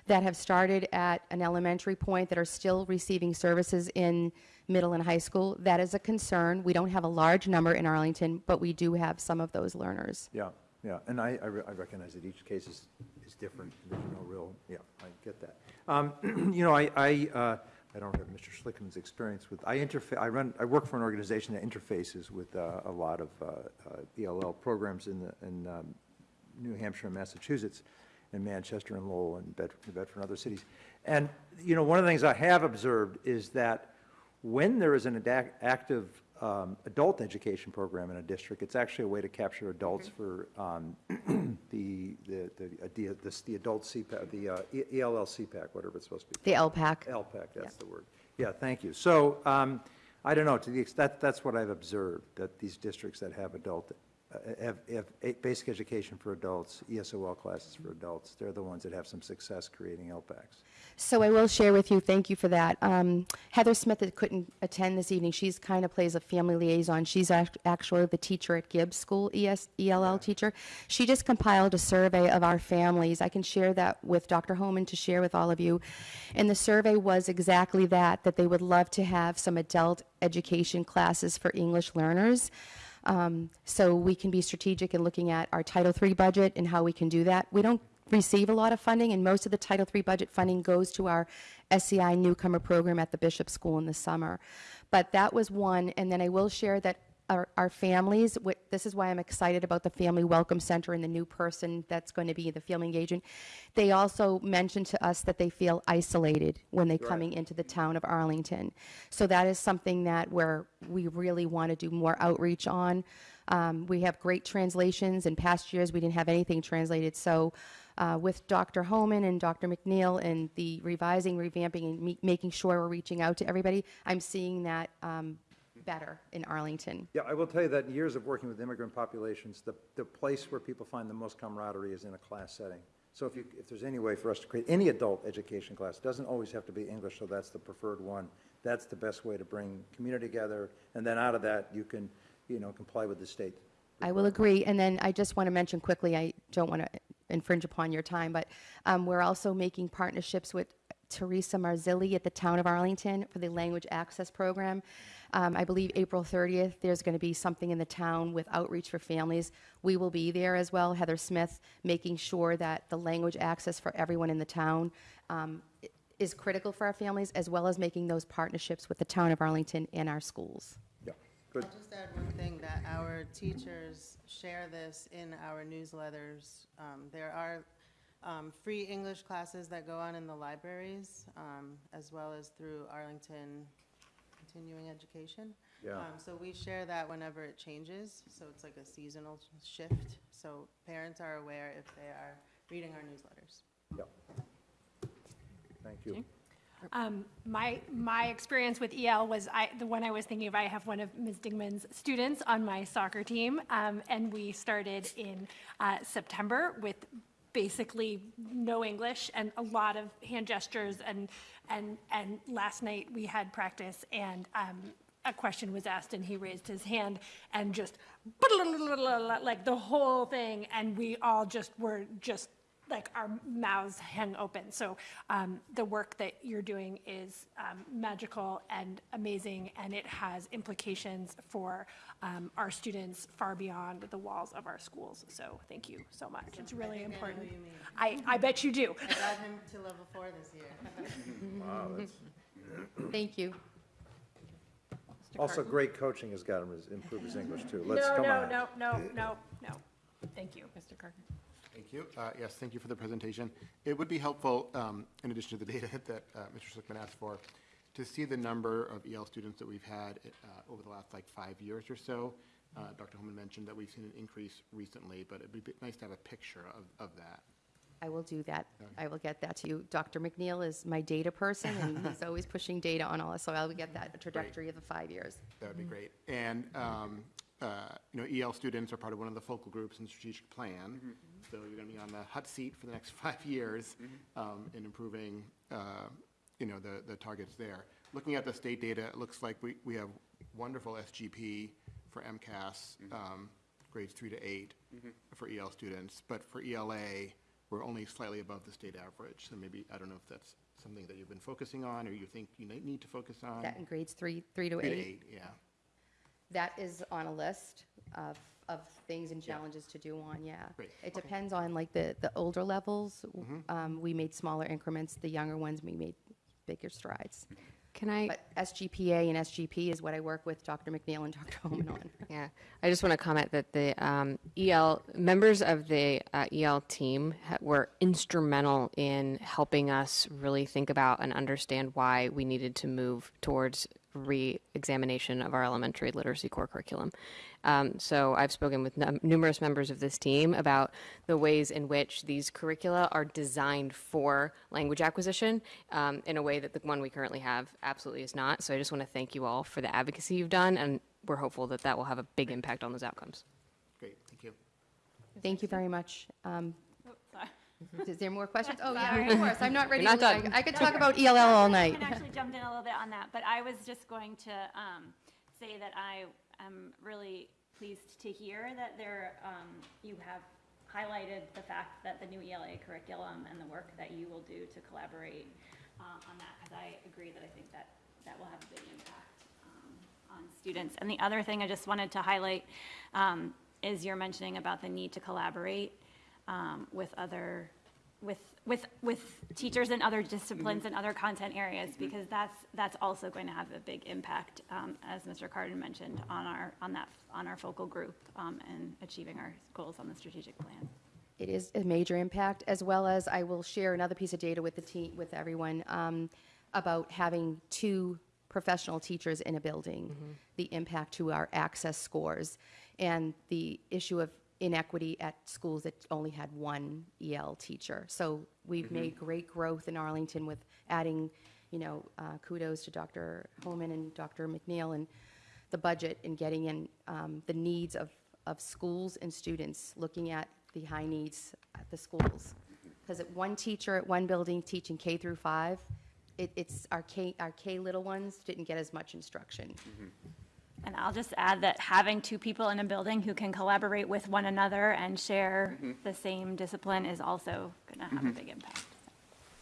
that have started at an elementary point that are still receiving services in middle and high school. That is a concern. We don't have a large number in Arlington, but we do have some of those learners. Yeah, yeah, and I, I re- I recognize that each case is, is different, there's no real, yeah, I get that. Um, [clears throat] You know, I, I, uh, I don't have Mr. Schlichtman's experience with, I interfa, I run, I work for an organization that interfaces with uh, a lot of uh, uh, ELL programs in the, in um, New Hampshire and Massachusetts, and Manchester and Lowell and Bedford, Bedford and other cities. And, you know, one of the things I have observed is that when there is an active um, adult education program in a district, it's actually a way to capture adults for um, [clears throat] the, the, the, uh, the, this- the adult CPAC, the uh, ELL CPAC, whatever it's supposed to be. The LPAC. LPAC, that's the word. Yeah, thank you. So, um, I don't know, to the extent, that's what I've observed, that these districts that have adult, uh, have, have basic education for adults, ESOL classes for adults, they're the ones that have some success creating LPACs. So I will share with you, thank you for that. Um, Heather Smith that couldn't attend this evening, she's kind of plays a family liaison. She's act- actually the teacher at Gibbs School, ES, ELL teacher. She just compiled a survey of our families. I can share that with Dr. Homan to share with all of you. And the survey was exactly that, that they would love to have some adult education classes for English learners. Um, so we can be strategic in looking at our Title III budget and how we can do that. We don't receive a lot of funding, and most of the Title III budget funding goes to our SCI newcomer program at the Bishop School in the summer. But that was one, and then I will share that our, our families, this is why I'm excited about the Family Welcome Center and the new person that's going to be the family agent. They also mentioned to us that they feel isolated when they're coming into the town of Arlington. So that is something that where we really want to do more outreach on. Um, we have great translations. In past years, we didn't have anything translated. So uh, with Dr. Homan and Dr. MacNeal and the revising, revamping, and me- making sure we're reaching out to everybody, I'm seeing that um, better in Arlington. Yeah, I will tell you that in years of working with immigrant populations, the, the place where people find the most camaraderie is in a class setting. So if you, if there's any way for us to create any adult education class, it doesn't always have to be English, so that's the preferred one. That's the best way to bring community together, and then out of that, you can, you know, comply with the state. I will agree. And then I just want to mention quickly, I don't want to infringe upon your time, but um, we're also making partnerships with Teresa Marzilli at the Town of Arlington for the Language Access Program. Um, I believe April 30th, there's going to be something in the town with outreach for families. We will be there as well, Heather Smith, making sure that the language access for everyone in the town um, is critical for our families, as well as making those partnerships with the Town of Arlington and our schools. Yeah, good. I'll just add one thing, that our teachers share this in our newsletters. Um, There are um, free English classes that go on in the libraries, um, as well as through Arlington Continuing Education. Yeah. Um, So we share that whenever it changes, so it's like a seasonal shift. So parents are aware if they are reading our newsletters. Yeah. Thank you. Um, my, my experience with EL was I, the one I was thinking of, I have one of Ms. Dingman's students on my soccer team. Um, and we started in, uh, September with basically no English and a lot of hand gestures and, and, and last night we had practice and, um, a question was asked and he raised his hand and just like the whole thing and we all just were just like our mouths hang open. So um, the work that you're doing is um, magical and amazing, and it has implications for um, our students far beyond the walls of our schools. So thank you so much. It's really I important. who. I, I bet you do. I got him to level four this year. [laughs] Wow, that's- [laughs] Thank you. Also, great coaching has got him to improve his English, too. Let's, No, come no, on. no, no, no, no. Thank you. Mr. Carter. Thank you. Uh, Yes, thank you for the presentation. It would be helpful, um, in addition to the [laughs] data that uh, Mr. Schlichtman asked for, to see the number of EL students that we've had uh, over the last like five years or so. Uh, Dr. Homan mentioned that we've seen an increase recently, but it'd be nice to have a picture of, of that. I will do that. I will get that to you. Dr. MacNeal is my data person, and he's [laughs] always pushing data on all us, so I will get that trajectory of the five years. That would be great. And, um, uh, you know, EL students are part of one of the focal groups in strategic plan. So you're going to be on the hot seat for the next [laughs] five years um, in improving, uh, you know, the, the targets there. Looking at the state data, it looks like we, we have wonderful SGP for MCAS, um, grades three to eight for EL students. But for ELA, we're only slightly above the state average. So maybe, I don't know if that's something that you've been focusing on or you think you might need to focus on. That in grades three, three to Three to eight. eight, yeah. That is on a list of, of things and challenges to do on, yeah. Great. It depends on like the, the older levels. Mm-hmm. Um, we made smaller increments. The younger ones, we made bigger strides. Can I? But SGPA and SGP is what I work with Dr. MacNeal and Dr. [laughs] Homan on. Yeah, I just want to comment that the um, EL, members of the uh, EL team ha- were instrumental in helping us really think about and understand why we needed to move towards re-examination of our elementary literacy core curriculum. Um, so I've spoken with num- numerous members of this team about the ways in which these curricula are designed for language acquisition um, in a way that the one we currently have absolutely is not. So I just want to thank you all for the advocacy you've done, and we're hopeful that that will have a big impact on those outcomes. Great, thank you. Thank you very much. Um, Sorry. Is there more questions? Oh, yeah, of course. I'm not ready. You're to not I- done. I could talk about ELL all night. I night. can actually jump in a little bit on that, but I was just going to um, say that I am really pleased to hear that there, um, you have highlighted the fact that the new ELA curriculum and the work that you will do to collaborate uh, on that, because I agree that I think that that will have a big impact um, on students. And the other thing I just wanted to highlight um, is you're mentioning about the need to collaborate um, with other with, with, with teachers in other disciplines and other content areas, because that's, that's also going to have a big impact, um, as Mr. Kardon mentioned, on our, on that, on our focal group, um, and achieving our goals on the strategic plan. It is a major impact, as well as I will share another piece of data with the team, with everyone, um, about having two professional teachers in a building, the impact to our access scores, and the issue of inequity at schools that only had one EL teacher. So we've made great growth in Arlington with adding, you know, uh, kudos to Dr. Homan and Dr. MacNeal and the budget and getting in um, the needs of, of schools and students, looking at the high needs at the schools. Because at one teacher at one building teaching K through five, it, it's, our K, our K little ones didn't get as much instruction. And I'll just add that having two people in a building who can collaborate with one another and share the same discipline is also going to have a big impact.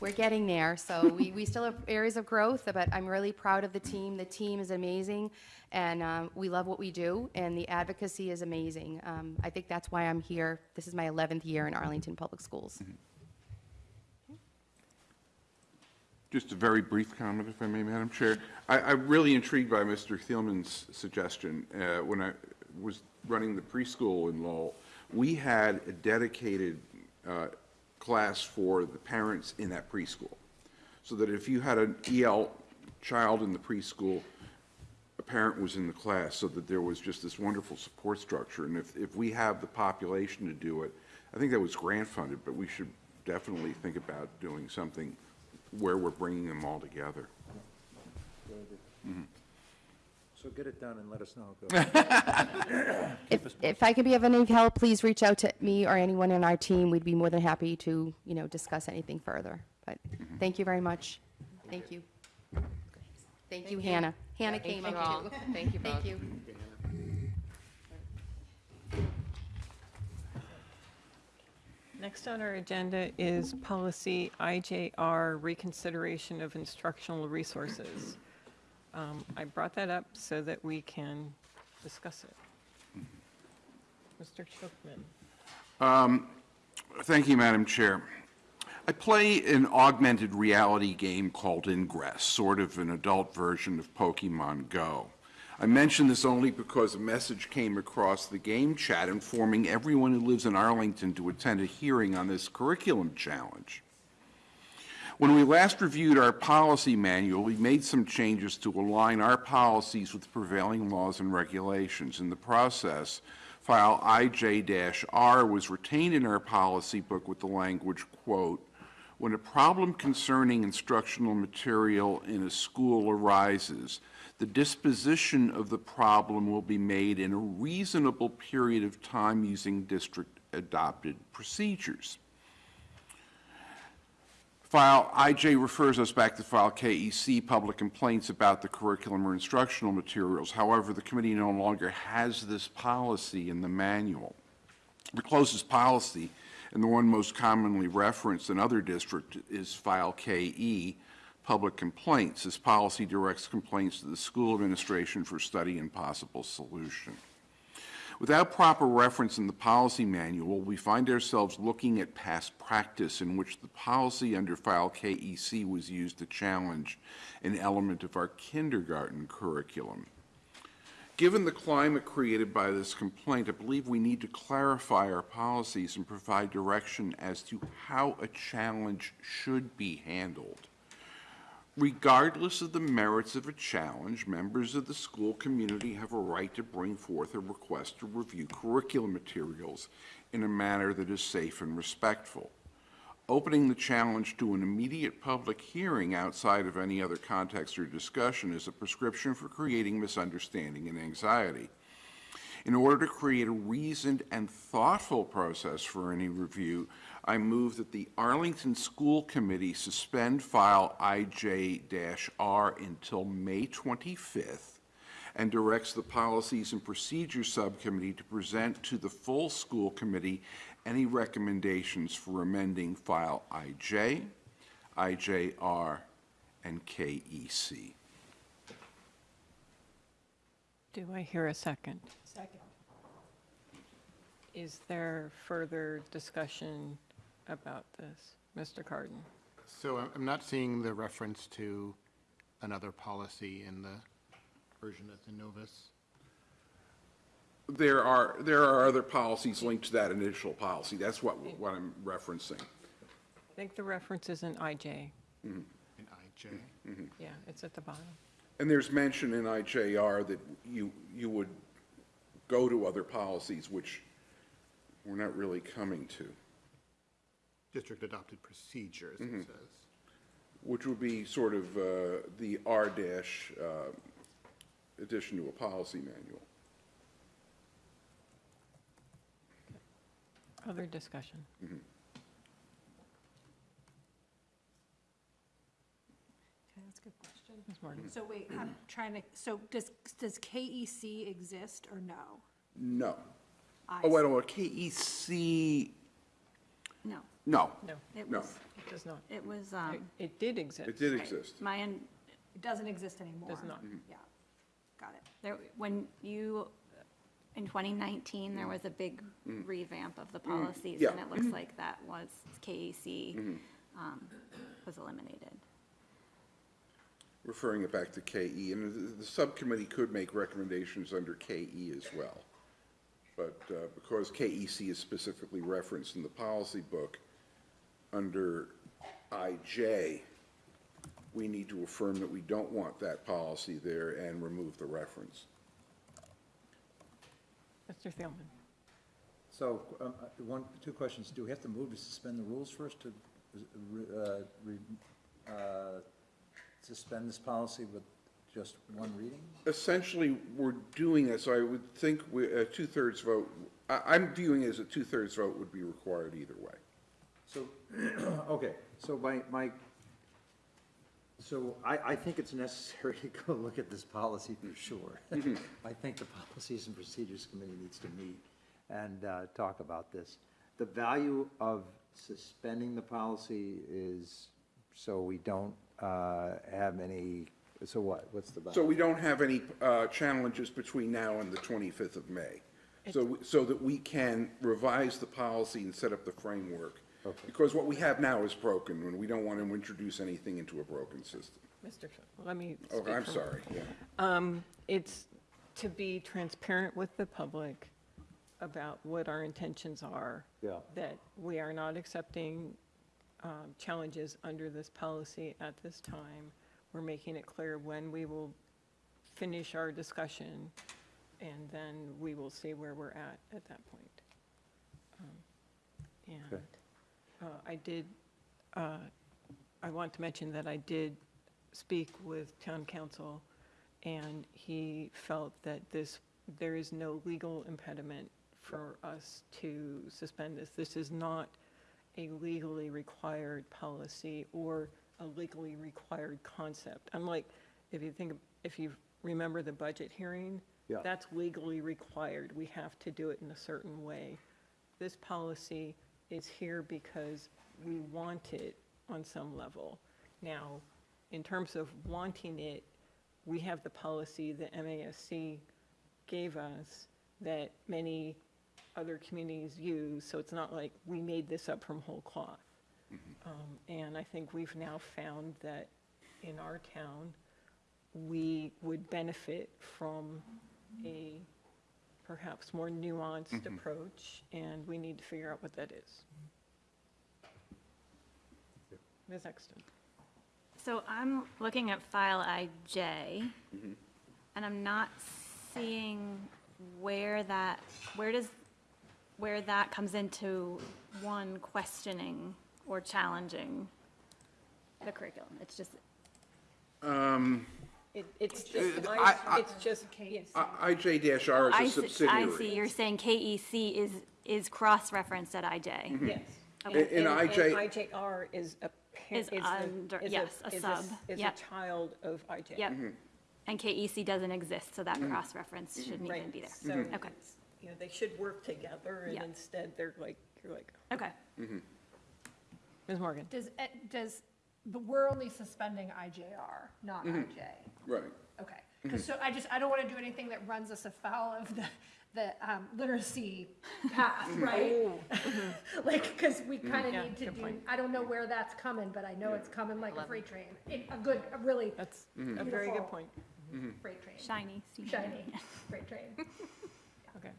We're getting there, so [laughs] we, we still have areas of growth, but I'm really proud of the team. The team is amazing, and um, we love what we do, and the advocacy is amazing. Um, I think that's why I'm here. This is my 11th year in Arlington Public Schools. Just a very brief comment, if I may, Madam Chair. I, I'm really intrigued by Mr. Thielman's suggestion. Uh, When I was running the preschool in Lowell, we had a dedicated uh, class for the parents in that preschool. So that if you had an EL child in the preschool, a parent was in the class, so that there was just this wonderful support structure. And if, if we have the population to do it, I think that was grant funded, but we should definitely think about doing something where we're bringing them all together. So get it done and let us know. Go. [laughs] If, if I could be of any help, please reach out to me or anyone in our team. We'd be more than happy to, you know, discuss anything further. But mm-hmm. thank you very much. Thank you. Thank you, Hannah. Hannah came Thank up you all. Thank you both. [laughs] Thank you. Next on our agenda is policy IJR reconsideration of instructional resources. Um, I brought that up so that we can discuss it. Mr. Schlichtman. Thank you, Madam Chair. I play an augmented reality game called Ingress, sort of an adult version of Pokemon Go. I mention this only because a message came across the game chat informing everyone who lives in Arlington to attend a hearing on this curriculum challenge. When we last reviewed our policy manual, we made some changes to align our policies with prevailing laws and regulations. In the process, file IJ-R was retained in our policy book with the language, quote, "When a problem concerning instructional material in a school arises, the disposition of the problem will be made in a reasonable period of time using district-adopted procedures." File IJ refers us back to file KEC, public complaints about the curriculum or instructional materials. However, the committee no longer has this policy in the manual. The closest policy, and the one most commonly referenced in other districts, is file KE, public complaints. This policy directs complaints to the school administration for study and possible solution. Without proper reference in the policy manual, we find ourselves looking at past practice in which the policy under file KEC was used to challenge an element of our kindergarten curriculum. Given the climate created by this complaint, I believe we need to clarify our policies and provide direction as to how a challenge should be handled. Regardless of the merits of a challenge, members of the school community have a right to bring forth a request to review curriculum materials in a manner that is safe and respectful. Opening the challenge to an immediate public hearing outside of any other context or discussion is a prescription for creating misunderstanding and anxiety. In order to create a reasoned and thoughtful process for any review, I move that the Arlington School Committee suspend file IJ-R until May 25th and directs the Policies and Procedures Subcommittee to present to the full school committee any recommendations for amending file IJ, IJR, and E KEC. Do I hear a second? Second. Is there further discussion about this? Mr. Kardon. So I'm- I'm not seeing the reference to another policy in the version that's in Novus. There are, there are other policies linked to that initial policy. That's what, what I'm referencing. I think the reference is in IJ. In IJ. Yeah, it's at the bottom. And there's mention in IJR that you, you would go to other policies, which we're not really coming to, District adopted procedures, it says. which would be sort of uh, the R dash uh, addition to a policy manual. Other discussion? Okay, that's a good question. Ms. Morgan? So wait, I'm trying to, so does, does KEC exist or no? No. I Oh, wait, see. a minute, KEC, No, no, No, it No. was, it does not. it was, It- um, It did exist. it did right, exist. my, un- It doesn't exist anymore? Does not. Yeah, got it. there, when you, in 2019, there was a big revamp of the policies. Yeah. And it looks like that was, KEC um, was eliminated. referring it back to KE, and the, the subcommittee could make recommendations under KE as well. But uh, because KEC is specifically referenced in the policy book, under IJ, we need to affirm that we don't want that policy there and remove the reference. Mr. Thielman? So, um, uh, one, two questions. Do we have to move to suspend the rules first to, uh, re- uh, suspend this policy with just one reading? Essentially, we're doing it, so I would think we- a two-thirds vote, I, I'm viewing it as a two-thirds vote would be required either way. So, [clears throat] okay, so my, my, so I, I think it's necessary [laughs] to go look at this policy for sure. [laughs] [laughs] I think the Policies and Procedures Committee needs to meet and uh, talk about this. The value of suspending the policy is so we don't uh, have any, so what, what's the value? So we don't have any uh, challenges between now and the 25th of May. So, so that we can revise the policy and set up the framework. Okay. Because what we have now is broken, and we don't want to introduce anything into a broken system. Mr., Sh- let me Oh, speak I'm for- sorry, yeah. Um, It's to be transparent with the public about what our intentions are. Yeah. That we are not accepting um, challenges under this policy at this time. We're making it clear when we will finish our discussion, and then we will see where we're at at that point. Um, And Okay. Uh, I did, uh, I want to mention that I did speak with town counsel, and he felt that this, there is no legal impediment for us to suspend this. This is not a legally required policy or a legally required concept. Unlike, if you think, if you remember the budget hearing, Yeah. that's legally required. We have to do it in a certain way. This policy is here because we want it on some level. Now, in terms of wanting it, we have the policy that MASC gave us that many other communities use, so it's not like we made this up from whole cloth. Um, And I think we've now found that in our town, we would benefit from a perhaps more nuanced mm-hmm. approach, and we need to figure out what that is. Ms. Exton? So I'm looking at file IJ, mm-hmm. and I'm not seeing where that, where does, where that comes into one questioning or challenging the curriculum. It's just, um, It, it's just, I- I- it's just, yes. I- IJ-R I is a see, I see, you're saying KEC is, is cross-referenced at IJ. Mm-hmm. Yes. In- in And- and IJ IJR is a. pa- Is a- under- is yes, a is sub, Is a yep. child of IJ. Yep. Mm-hmm. And KEC doesn't exist, so that mm-hmm. cross-reference shouldn't even Right, be there. so, Okay, it's- you know, they should work together, and Yeah. instead, they're like, you're like, okay. Ms. Morgan? Does, it- does, but we're only suspending IJR, not mm-hmm. IJ? Right. Okay, mm-hmm. Because so, I just, I don't want to do anything that runs us afoul of the, the um, literacy path, mm-hmm. right? [laughs] Like, because we kind of Yeah, need to good do, point. I don't know where that's coming, but I know it's coming like a freight train. In A good, a really That's a very good Beautiful. point. freight train. Shiny. Shiny [laughs] freight train. [laughs] Okay.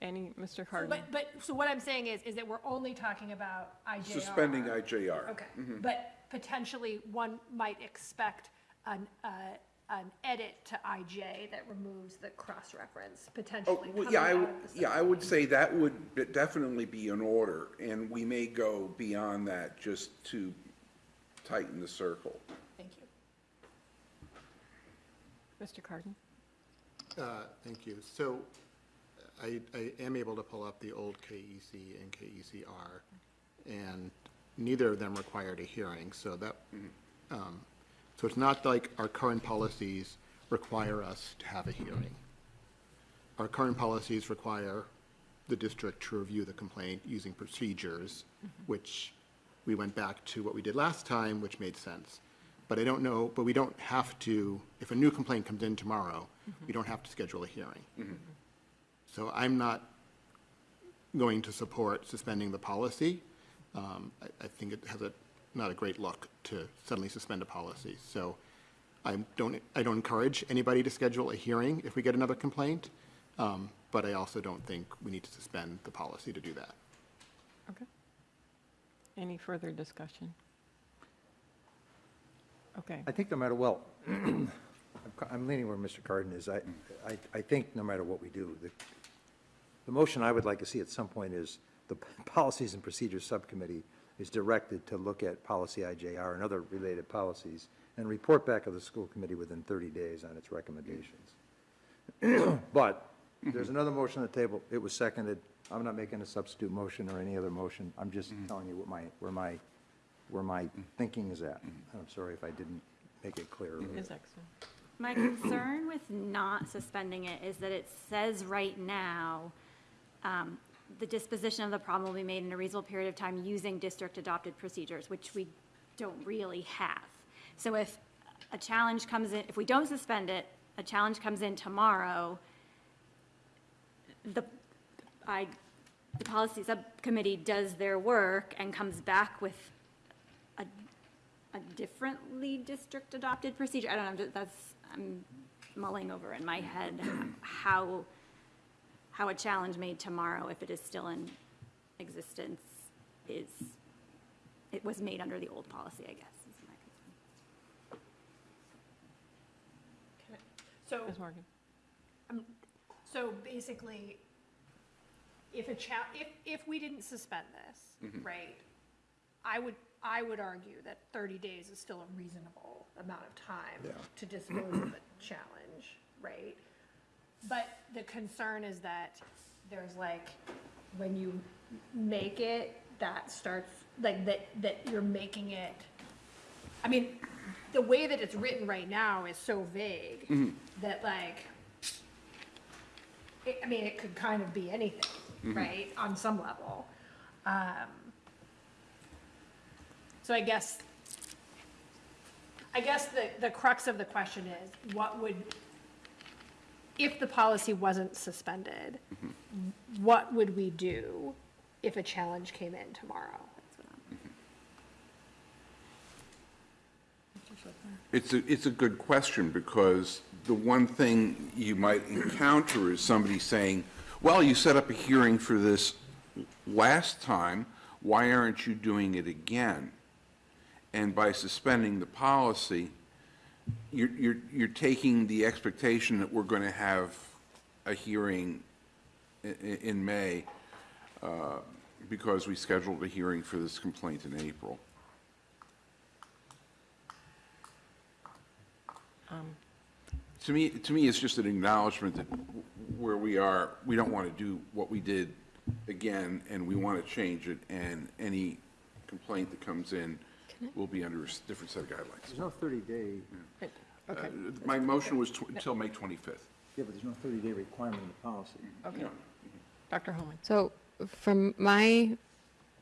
Any, Mr. So, Kardon? But, but, so what I'm saying is, is that we're only talking about IJR. Suspending IJR. Okay, but potentially one might expect an, uh, an edit to IJ that removes the cross-reference Oh, potentially well, coming yeah, I, out would- of the yeah, I would say that would be- definitely be in order, and we may go beyond that just to tighten the circle. Thank you. Mr. Kardon? Uh, Thank you. So I, I am able to pull up the old KEC and KECR, and neither of them required a hearing, so that, um, so it's not like our current policies require us to have a hearing. Our current policies require the district to review the complaint using procedures, mm-hmm. which we went back to what we did last time, which made sense. But I don't know, but we don't have to, if a new complaint comes in tomorrow, mm-hmm. we don't have to schedule a hearing. Mm-hmm. So I'm not going to support suspending the policy. Um, I, I think it has a, not a great look to suddenly suspend a policy. So I don't, I don't encourage anybody to schedule a hearing if we get another complaint, um, but I also don't think we need to suspend the policy to do that. Okay. Any further discussion? Okay. I think no matter, well, [clears throat] I'm I'm leaning where Mr. Kardon is. I, I, I think no matter what we do, the, the motion I would like to see at some point is the [laughs] Policies and Procedures Subcommittee is directed to look at policy IJR and other related policies and report back to the school committee within 30 days on its recommendations. [clears throat] But there's another motion on the table. It was seconded. I'm not making a substitute motion or any other motion. I'm just mm-hmm. telling you what my, where my, where my mm-hmm. thinking is at. Mm-hmm. I'm sorry if I didn't make it clear. Ms. Exton? My concern with not suspending it is that it says right now, um, the disposition of the problem will be made in a reasonable period of time using district-adopted procedures, which we don't really have. So if a challenge comes in, if we don't suspend it, a challenge comes in tomorrow, the, I, the policy subcommittee does their work and comes back with a a differently district-adopted procedure? I don't know, that's, I'm mulling over in my head how, how a challenge made tomorrow, if it is still in existence, is, it was made under the old policy, I guess, is my concern. So, Ms. Morgan? um, so basically, if a cha, if, if we didn't suspend this, right, I would, I would argue that thirty days is still a reasonable amount of time to dispose of a challenge, right? But the concern is that there's like, when you make it, that starts, like, that, that you're making it, I mean, the way that it's written right now is so vague that like, it, I mean, it could kind of be anything, right, on some level. Um, so I guess, I guess the, the crux of the question is, what would, if the policy wasn't suspended, what would we do if a challenge came in tomorrow? It's a, it's a good question, because the one thing you might encounter is somebody saying, well, you set up a hearing for this last time, why aren't you doing it again? And by suspending the policy, you're, you're, you're taking the expectation that we're going to have a hearing in, in May, uh, because we scheduled a hearing for this complaint in April. To me, to me, it's just an acknowledgement that where we are, we don't want to do what we did again, and we want to change it, and any complaint that comes in will be under a s- different set of guidelines. There's no 30-day, Okay, Uh, My motion was tw- until May 25th. yeah, but there's no 30-day requirement in the policy. okay. Dr. Homan? So from my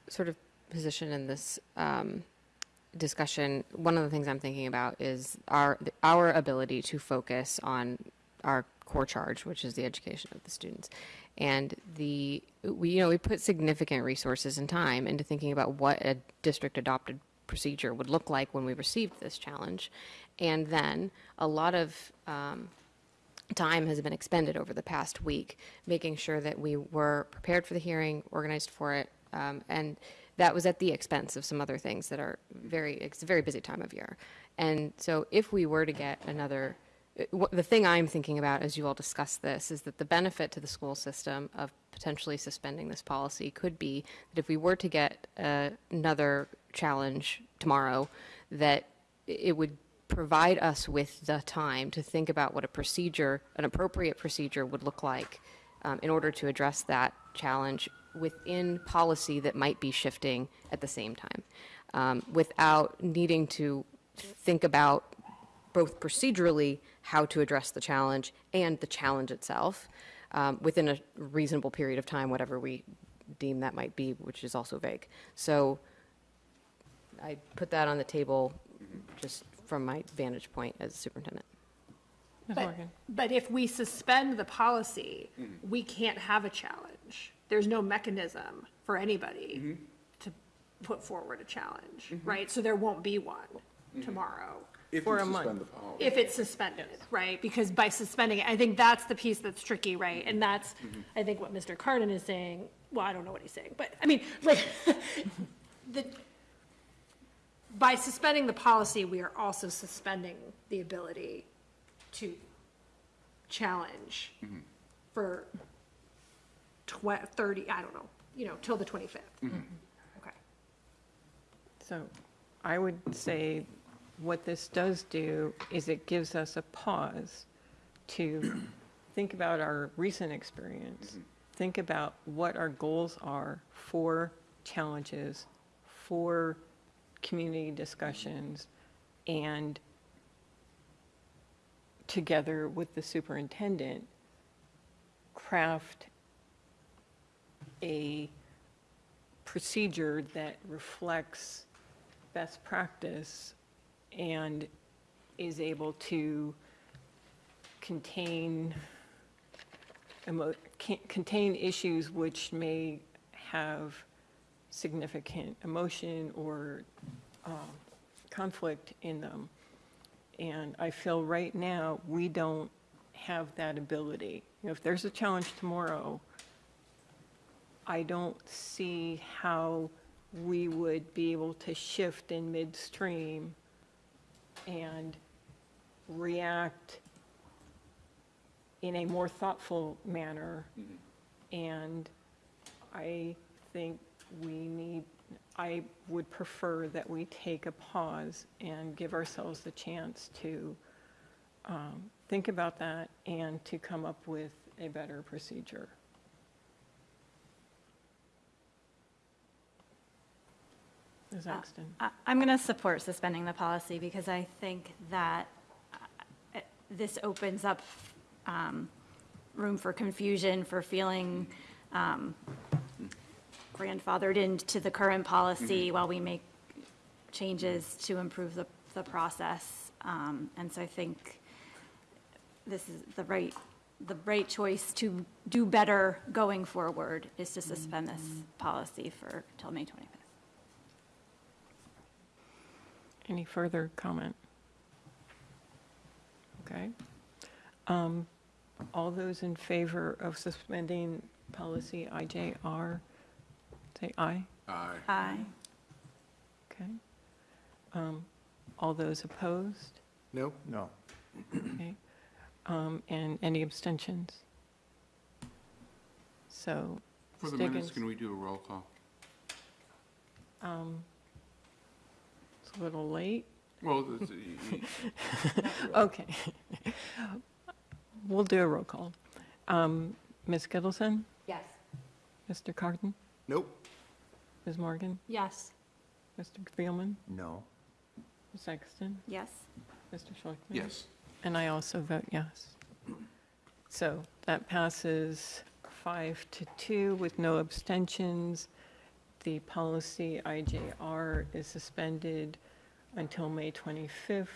sort of position in this, um, discussion, one of the things I'm thinking about is our, our ability to focus on our core charge, which is the education of the students. And the, we, you know, we put significant resources and time into thinking about what a district adopted procedure would look like when we received this challenge. And then a lot of, um, time has been expended over the past week, making sure that we were prepared for the hearing, organized for it, um, and that was at the expense of some other things that are very, it's a very busy time of year. And so if we were to get another, uh, the thing I'm thinking about as you all discuss this is that the benefit to the school system of potentially suspending this policy could be that if we were to get uh, another challenge tomorrow, that it would provide us with the time to think about what a procedure, an appropriate procedure would look like um, in order to address that challenge within policy that might be shifting at the same time, um, without needing to think about both procedurally how to address the challenge and the challenge itself um, within a reasonable period of time, whatever we deem that might be, which is also vague. So I put that on the table just from my vantage point as superintendent. But, but if we suspend the policy, mm-hmm. we can't have a challenge. There's no mechanism for anybody mm-hmm. to put forward a challenge, mm-hmm. right? So there won't be one tomorrow. If For we a month. suspend the policy. If it's suspended, right? Because by suspending it, I think that's the piece that's tricky, right? And that's, I think what Mr. Kardon is saying, well, I don't know what he's saying, but, I mean, like, [laughs] the, by suspending the policy, we are also suspending the ability to challenge mm-hmm. for tw- 30, I don't know, you know, till the 25th. Mm-hmm. Okay. So I would say what this does do is it gives us a pause to [clears throat] think about our recent experience, mm-hmm. think about what our goals are for challenges, for community discussions, and together with the superintendent, craft a procedure that reflects best practice and is able to contain, contain issues which may have significant emotion or um, conflict in them. And I feel right now, we don't have that ability. You know, if there's a challenge tomorrow, I don't see how we would be able to shift in midstream and react in a more thoughtful manner. And I think we need, I would prefer that we take a pause and give ourselves the chance to um, think about that and to come up with a better procedure. Ms. Exton? I- I'm going to support suspending the policy because I think that uh, this opens up um, room for confusion, for feeling um, grandfathered into the current policy while we make changes to improve the, the process. Um, And so I think this is the right, the right choice to do better going forward is to suspend this policy for, till May 25th. Any further comment? Okay. Um, All those in favor of suspending policy IJR, say aye. Aye. Aye. Okay. Um, All those opposed? No? No. Okay. Um, And any abstentions? So. For the minutes, Stiggins- can we do a roll call? um, It's a little late. Well, it's- y- y- Okay. We'll do a roll call. Um, Ms. Gittleson? Yes. Mr. Kardon? Nope. Ms. Morgan? Yes. Mr. Thielman? No. Ms. Exton? Yes. Mr. Schlichtman? yes. And I also vote yes. So that passes five to two with no abstentions. The policy IJR is suspended until May 25th.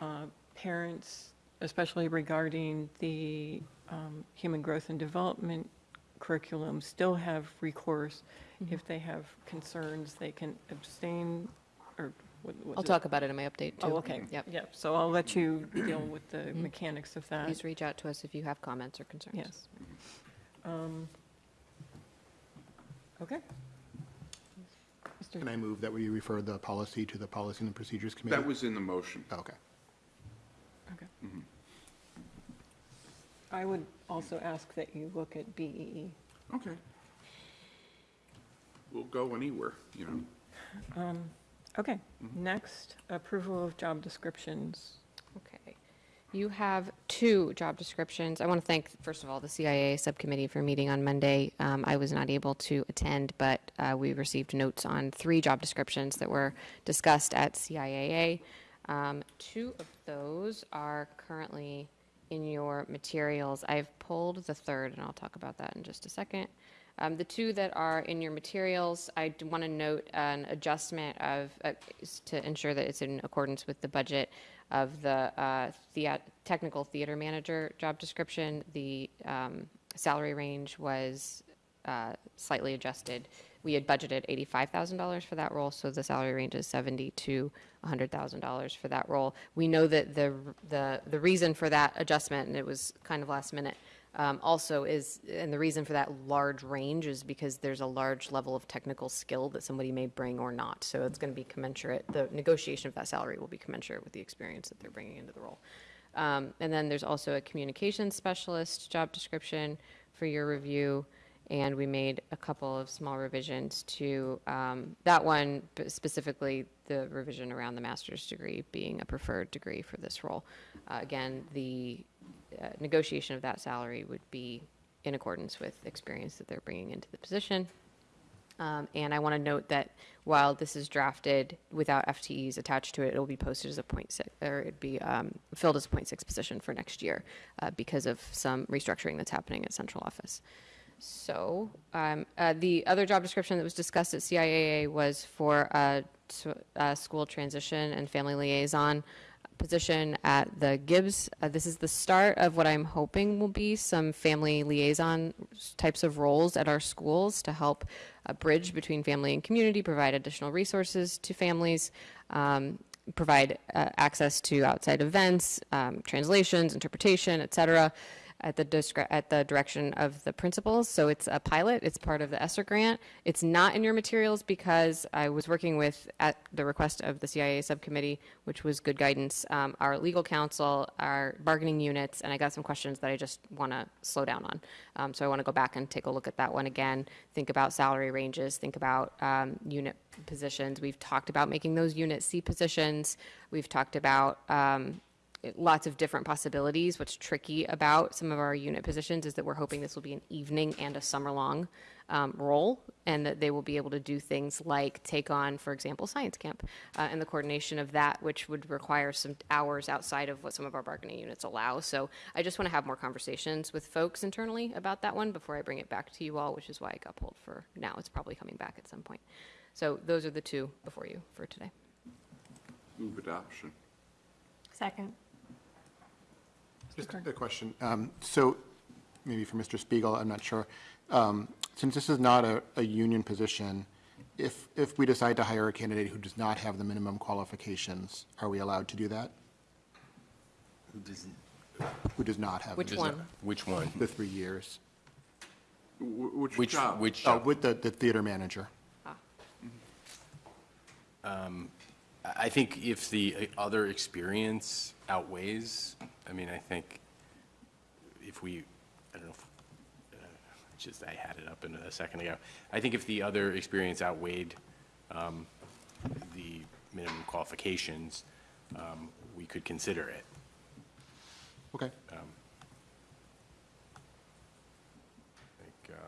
Uh, Parents, especially regarding the um, human growth and development curriculum, still have recourse. Mm-hmm. If they have concerns, they can abstain, or what? what I'll the- talk about it in my update, too. Oh, okay. Mm-hmm. Yep. Yep, so I'll let you deal with the mm-hmm. mechanics of that. Please reach out to us if you have comments or concerns. Yes. Um, Okay. Mr. Can I move that we refer the policy to the Policy and Procedures Committee? That was in the motion. Oh, okay. Okay. I would also ask that you look at E. BEE. Okay. We'll go anywhere, you know. Um, Okay, next, approval of job descriptions. Okay. You have two job descriptions. I want to thank, first of all, the CIA Subcommittee for meeting on Monday. Um, I was not able to attend, but uh, we received notes on three job descriptions that were discussed at CIAA. Um, Two of those are currently in your materials. I've pulled the third, and I'll talk about that in just a second. Um, The two that are in your materials, I want to note an adjustment of, uh, to ensure that it's in accordance with the budget of the uh, technical theater manager job description. The um, salary range was uh, slightly adjusted. We had budgeted $85,000 for that role, so the salary range is 70 to $100,000 for that role. We know that the, the, the reason for that adjustment, and it was kind of last minute, um, also is, and the reason for that large range is because there's a large level of technical skill that somebody may bring or not. So it's going to be commensurate, the negotiation of that salary will be commensurate with the experience that they're bringing into the role. Um, And then there's also a communications specialist job description for your review. And we made a couple of small revisions to um, that one, specifically the revision around the master's degree being a preferred degree for this role. Uh, Again, the uh, negotiation of that salary would be in accordance with experience that they're bringing into the position. Um, And I want to note that while this is drafted without FTEs attached to it, it'll be posted as a point six, or it'd be um, filled as a point six position for next year uh, because of some restructuring that's happening at central office. So um, uh, the other job description that was discussed at CIAA was for a, school transition and family liaison position at the Gibbs. Uh, this is the start of what I'm hoping will be some family liaison types of roles at our schools to help uh, bridge between family and community, provide additional resources to families, um, provide uh, access to outside events, um, translations, interpretation, et cetera, at the at the direction of the principals. So it's a pilot. It's part of the ESSER grant. It's not in your materials because I was working with, at the request of the CIA subcommittee, which was good guidance, um, our legal counsel, our bargaining units, and I got some questions that I just want to slow down on. Um, so I want to go back and take a look at that one again. Think about salary ranges. Think about um, unit positions. We've talked about making those unit C positions. We've talked about um, lots of different possibilities. What's tricky about some of our unit positions is that we're hoping this will be an evening and a summer-long um, role, and that they will be able to do things like take on, for example, science camp, uh, and the coordination of that, which would require some hours outside of what some of our bargaining units allow. So I just want to have more conversations with folks internally about that one before I bring it back to you all, which is why I got pulled for now. It's probably coming back at some point. So those are the two before you for today. Move adoption. Second. Just a question. Um, So maybe for Mr. Spiegel, I'm not sure. Um, Since this is not a, a union position, if, if we decide to hire a candidate who does not have the minimum qualifications, are we allowed to do that? Who doesn't, Who does not have? the Which minimum- one? which one? The three years. Wh- Which Which, job? which Oh, with the, the theater manager. I I think if the uh, other experience outweighs, I mean, I think if we, I don't know, if, uh, just, I had it up in a second ago. I think if the other experience outweighed um, the minimum qualifications, um, we could consider it. Okay. Um, I think,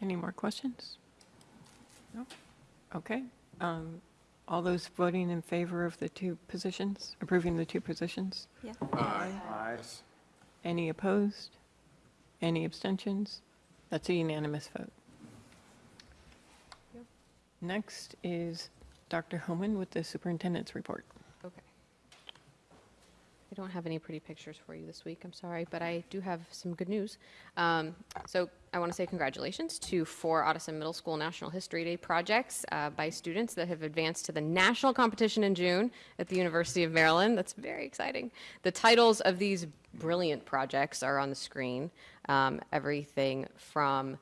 Any more questions? No? Okay. Um, All those voting in favor of the two positions, approving the two positions? Yeah. Aye. Any opposed? Any abstentions? That's a unanimous vote. Next is Dr. Homan with the superintendent's report. Okay. I don't have any pretty pictures for you this week, I'm sorry, but I do have some good news. Um, So I want to say congratulations to four Ottoson Middle School National History Day projects uh, by students that have advanced to the national competition in June at the University of Maryland. That's very exciting. The titles of these brilliant projects are on the screen. Um, Everything from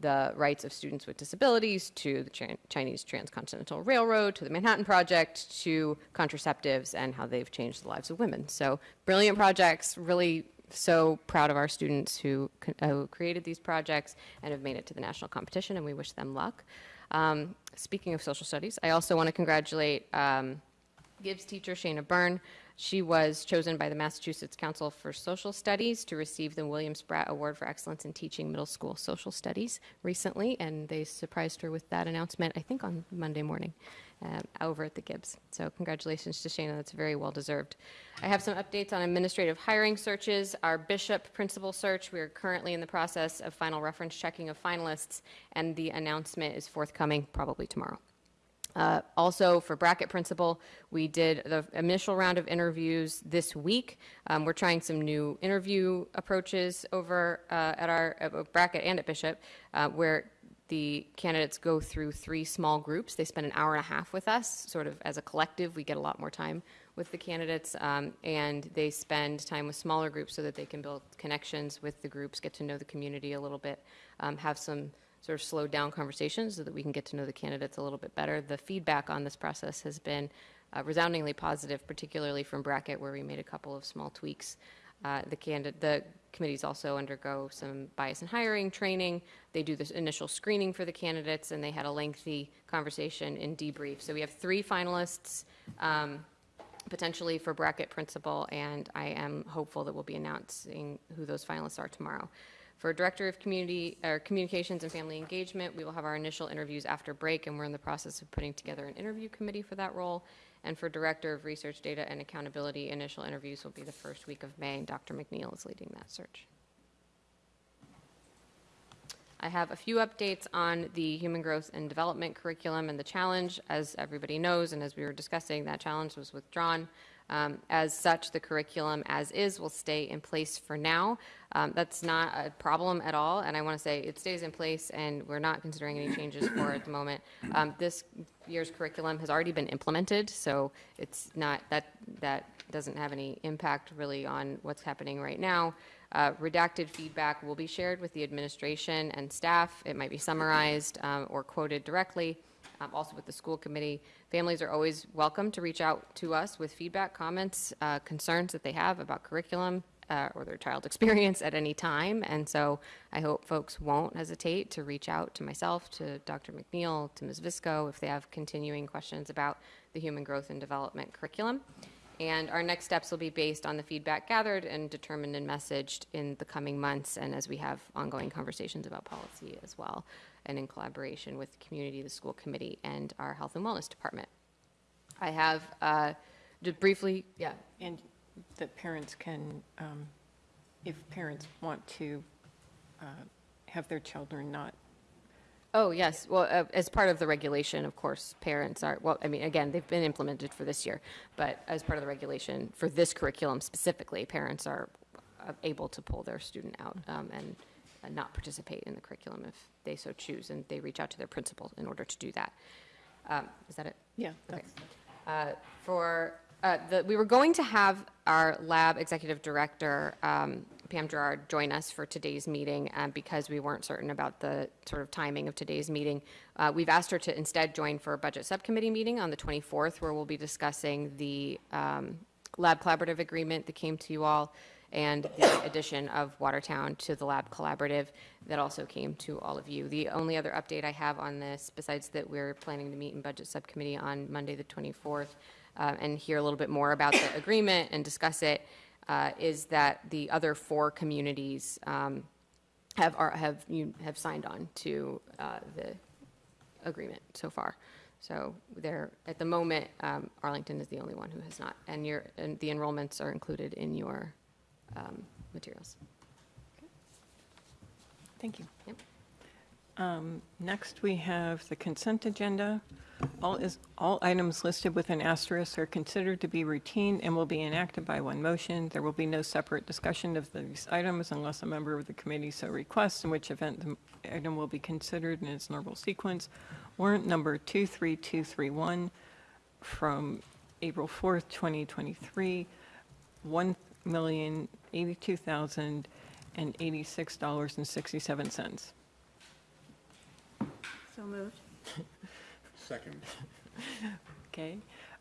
the rights of students with disabilities to the Chin- Chinese Transcontinental Railroad to the Manhattan Project to contraceptives and how they've changed the lives of women. So brilliant projects, really so proud of our students who, uh, who created these projects and have made it to the national competition, and we wish them luck. Um, speaking of social studies, I also want to congratulate um, Gibbs teacher Shayna Byrne. She was chosen by the Massachusetts Council for Social Studies to receive the William Spratt Award for Excellence in Teaching Middle School Social Studies recently, and they surprised her with that announcement, I think on Monday morning, um, over at the Gibbs. So congratulations to Shayna, that's very well deserved. I have some updates on administrative hiring searches. Our Bishop principal search, we are currently in the process of final reference checking of finalists, and the announcement is forthcoming probably tomorrow. Uh, Also, for Brackett principal, we did the initial round of interviews this week. Um, We're trying some new interview approaches over uh, at our uh, Brackett and at Bishop, uh, where the candidates go through three small groups. They spend an hour and a half with us, sort of as a collective. We get a lot more time with the candidates, um, and they spend time with smaller groups so that they can build connections with the groups, get to know the community a little bit, um, have some sort of slowed down conversations so that we can get to know the candidates a little bit better. The feedback on this process has been uh, resoundingly positive, particularly from Brackett, where we made a couple of small tweaks. Uh, The the committees also undergo some bias in hiring training. They do this initial screening for the candidates, and they had a lengthy conversation in debrief. So we have three finalists um, potentially for Brackett principal, and I am hopeful that we'll be announcing who those finalists are tomorrow. For Director of Community, or Communications and Family Engagement, we will have our initial interviews after break, and we're in the process of putting together an interview committee for that role. And for Director of Research, Data, and Accountability, initial interviews will be the first week of May, Dr. MacNeal is leading that search. I have a few updates on the Human Growth and Development curriculum and the challenge. As everybody knows, and as we were discussing, that challenge was withdrawn. Um, As such, the curriculum as is will stay in place for now. Um, That's not a problem at all, and I want to say it stays in place, and we're not considering any changes for it at the moment. Um, This year's curriculum has already been implemented, so it's not, that, that doesn't have any impact really on what's happening right now. Uh, Redacted feedback will be shared with the administration and staff. It might be summarized um, or quoted directly, um, also with the school committee. Families are always welcome to reach out to us with feedback, comments, uh, concerns that they have about curriculum uh, or their child's [laughs] experience at any time. And so I hope folks won't hesitate to reach out to myself, to Dr. MacNeal, to Ms. Visco, if they have continuing questions about the human growth and development curriculum. And our next steps will be based on the feedback gathered and determined and messaged in the coming months, and as we have ongoing conversations about policy as well, and in collaboration with the community, the school committee, and our health and wellness department. I have, uh, just briefly, yeah, And that parents can, um, if parents want to uh, have their children not Oh, yes. Well, uh, as part of the regulation, of course, parents are, well, I mean, again, they've been implemented for this year, but as part of the regulation, for this curriculum specifically, parents are uh, able to pull their student out um, and uh, not participate in the curriculum if they so choose, and they reach out to their principal in order to do that. Um, Is that it? Yeah, Okay. Uh, For, uh, the, we were going to have our lab executive director, um, Pam Gerard, join us for today's meeting um, because we weren't certain about the sort of timing of today's meeting. Uh, We've asked her to instead join for a budget subcommittee meeting on the 24th, where we'll be discussing the um, lab collaborative agreement that came to you all and the addition of Watertown to the lab collaborative that also came to all of you. The only other update I have on this, besides that we're planning to meet in budget subcommittee on Monday, the 24th, uh, and hear a little bit more about the agreement and discuss it, uh, is that the other four communities um, have, are, have, you have signed on to uh, the agreement so far. So there, at the moment, um, Arlington is the only one who has not, and your, and the enrollments are included in your um, materials. Thank you. Yep. Um, Next, we have the consent agenda. All is, all items listed with an asterisk are considered to be routine and will be enacted by one motion. There will be no separate discussion of these items unless a member of the committee so requests, in which event the item will be considered in its normal sequence. Warrant number 23231 from April 4th, 2023, $1,082,086.67. So moved. Second. Okay,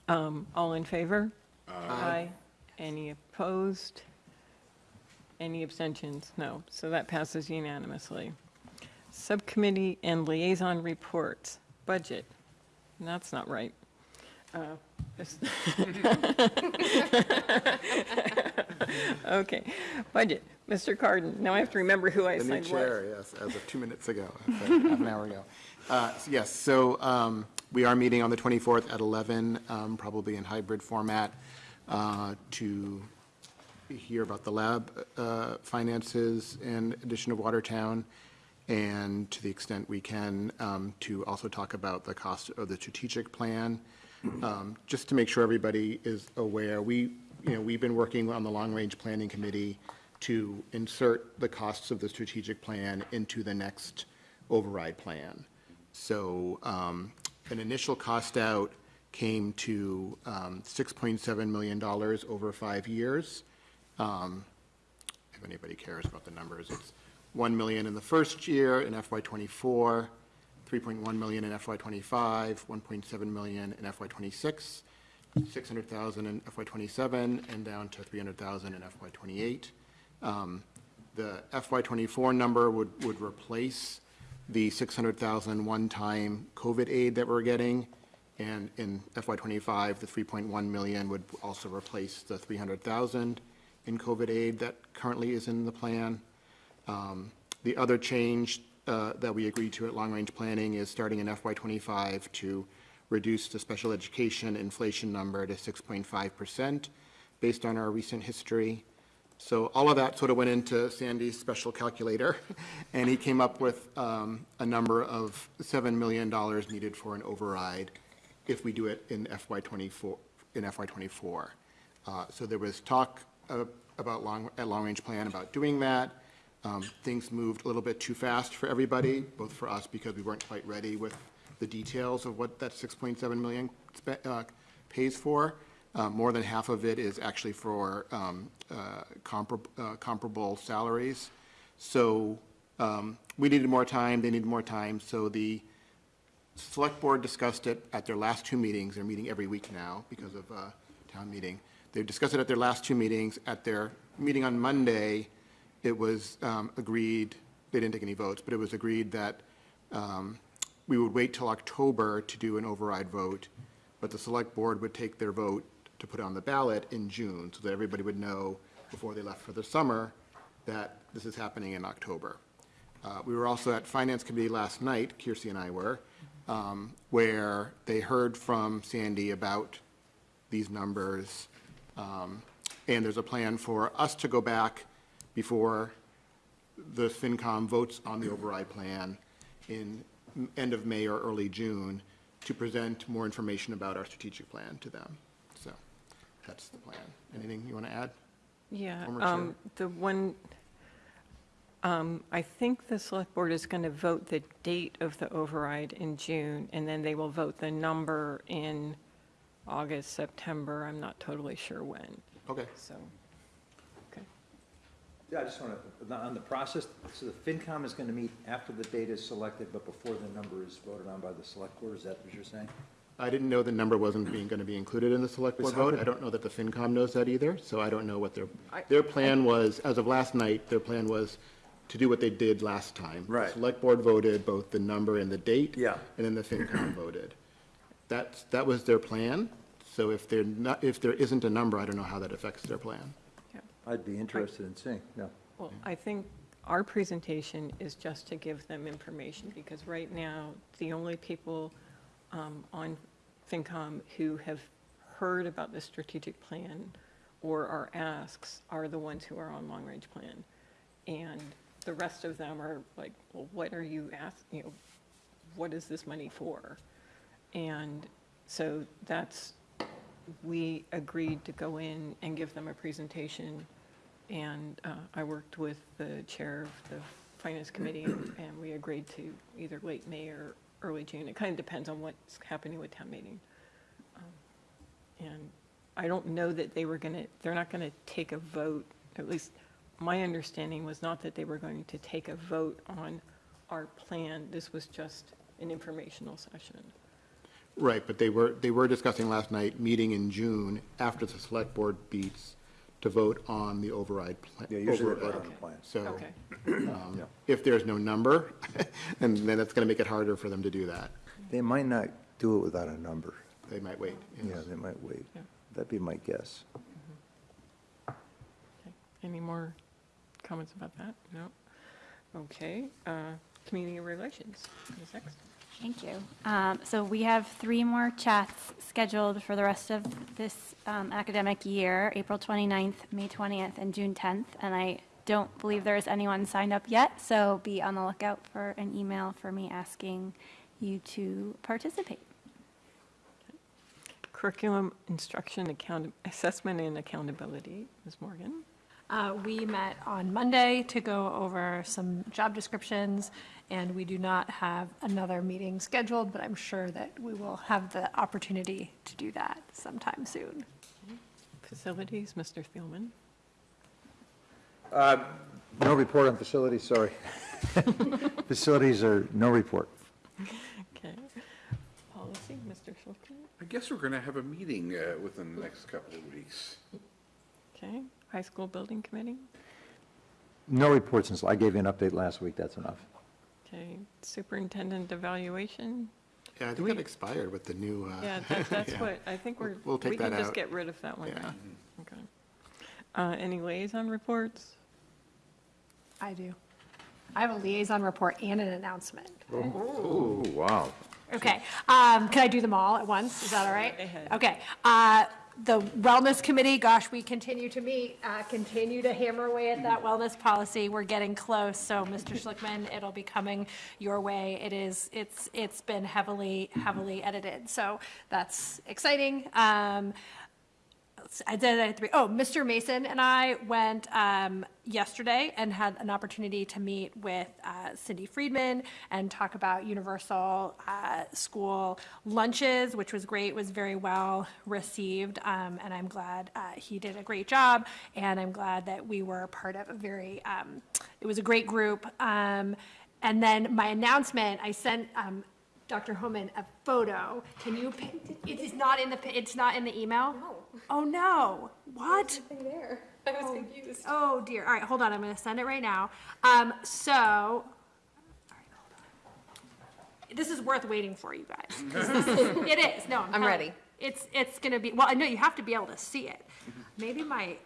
um, all in favor? Aye. Any opposed? Any abstentions? No, so that passes unanimously. Subcommittee and liaison reports, budget, that's not right. Uh, this- [laughs] [laughs] [laughs] Okay, budget, Mr. Kardon, now I have to remember who I The new assigned what. chair, yes, as of two minutes ago, half an hour ago. Uh, so Yes, so um, we are meeting on the 24th at 11, um, probably in hybrid format, uh, to hear about the lab uh, finances and addition of Watertown, and to the extent we can, um, to also talk about the cost of the strategic plan. Um, Just to make sure everybody is aware, we, you know, we've been working on the long-range planning committee to insert the costs of the strategic plan into the next override plan. So um, an initial cost out came to um, $6.7 million over five years. Um, If anybody cares about the numbers, it's 1 million in the first year in FY '24, 3.1 million in FY '25, 1.7 million in FY '26, 600,000 in FY '27, and down to 300,000 in FY '28. Um, The FY '24 number would, would replace the 600,000 one-time COVID aid that we're getting, and in FY '25, the 3.1 million would also replace the 300,000 in COVID aid that currently is in the plan. Um, The other change uh, that we agreed to at long-range planning is starting in FY '25 to reduce the special education inflation number to 6.5% based on our recent history. So all of that sort of went into Sandy's special calculator, [laughs] and he came up with um, a number of $7 million needed for an override if we do it in FY '24, in FY '24. Uh, So there was talk uh, about long, at long-range plan about doing that. Um, Things moved a little bit too fast for everybody, both for us because we weren't quite ready with the details of what that 6.7 million uh, pays for. Uh, More than half of it is actually for um, uh, compar- uh, comparable salaries. So um, we needed more time, they needed more time, so the Select Board discussed it at their last two meetings. They're meeting every week now because of uh, town meeting. They discussed it at their last two meetings. At their meeting on Monday, it was um, agreed, they didn't take any votes, but it was agreed that um, we would wait till October to do an override vote, but the Select Board would take their vote to put on the ballot in June, so that everybody would know before they left for the summer that this is happening in October. Uh, We were also at Finance Committee last night, Kirsi and I were, um, where they heard from Sandy about these numbers. um, And there's a plan for us to go back before the FinCom votes on the override plan in end of May or early June to present more information about our strategic plan to them. So that's the plan. Anything you want to add? Yeah, um, the one, um, I think the select board is going to vote the date of the override in June, and then they will vote the number in August, September, I'm not totally sure when, Okay. so. Yeah, I just want to, on the process, so the FinCom is going to meet after the date is selected, but before the number is voted on by the select board, is that what you're saying? I didn't know the number wasn't being, going to be included in the select board vote. I don't know that the FinCom knows that either, so I don't know what their, their plan was, as of last night, their plan was to do what they did last time. Right. Select board voted both the number and the date. Yeah. And then the FinCom [coughs] voted. That's, that was their plan, so if they're not, if there isn't a number, I don't know how that affects their plan. I'd be interested in seeing, no. Well, I think our presentation is just to give them information, because right now, the only people um, on FinCom who have heard about the strategic plan or our asks are the ones who are on long-range plan. And the rest of them are like, well, what are you asking, you know, what is this money for? And so that's, we agreed to go in and give them a presentation. And uh, I worked with the chair of the finance committee and and we agreed to either late May or early June. It kind of depends on what's happening with town meeting. Um, And I don't know that they were going to, they're not going to take a vote, at least my understanding was not that they were going to take a vote on our plan. This was just an informational session. Right, but they were, they were discussing last night, meeting in June after the select board beats to vote on the override. pla- Yeah, usually they vote override. on the plan. So, Okay. um, Yeah. if there's no number, and [laughs] then that's going to make it harder for them to do that. They might not do it without a number. They might wait. Yeah, they might wait. Yeah. That'd be my guess. Okay. Any more comments about that? No? Okay, uh, community relations, Ms. X. Thank you. Um, So we have three more chats scheduled for the rest of this um, academic year, April 29th, May 20th, and June 10th. And I don't believe there is anyone signed up yet, so be on the lookout for an email for me asking you to participate. Curriculum, instruction, account, assessment and accountability, Ms. Morgan. Uh, We met on Monday to go over some job descriptions, and we do not have another meeting scheduled, but I'm sure that we will have the opportunity to do that sometime soon. Facilities, Mr. Thielman. No report on facilities, sorry. [laughs] Facilities are no report. Okay. Policy, Mr. Schulkin. I guess we're going to have a meeting uh, within the next couple of weeks. Okay. High school building committee. No report since, I gave you an update last week, that's enough. Okay. Superintendent evaluation. Yeah, I think we, that expired with the new. uh, Yeah, that- that's [laughs] yeah. what, I think we're, We'll take we can that just get rid of that one Yeah. now. Okay. Uh, Any liaison reports? I do. I have a liaison report and an announcement. Oh, wow. Okay, um, can I do them all at once? Is that all right? Okay, uh, the Wellness Committee, gosh, we continue to meet, uh, continue to hammer away at that wellness policy. We're getting close, so Mr. Schlichtman, it'll be coming your way. It is, it's, it's been heavily, heavily edited, so that's exciting. Um, I did three. Oh, Mr. Mason and I went um, yesterday and had an opportunity to meet with uh, Cindy Friedman and talk about universal uh, school lunches, which was great, was very well received. Um, and I'm glad uh, he did a great job. And I'm glad that we were part of a very, um, it was a great group. Um, and then my announcement, I sent um, Dr. Homan a photo. Can you, pi- it is not in the, pi- it's not in the email? No. Oh, no. What? there. I was confused. Oh, dear. All right, hold on. I'm going to send it right now. Um, so, all right, hold on. This is worth waiting for, you guys. 'cause this is- It is. No, I'm I'm telling ready. It's, it's going to be, well, I know you have to be able to see it. Maybe my,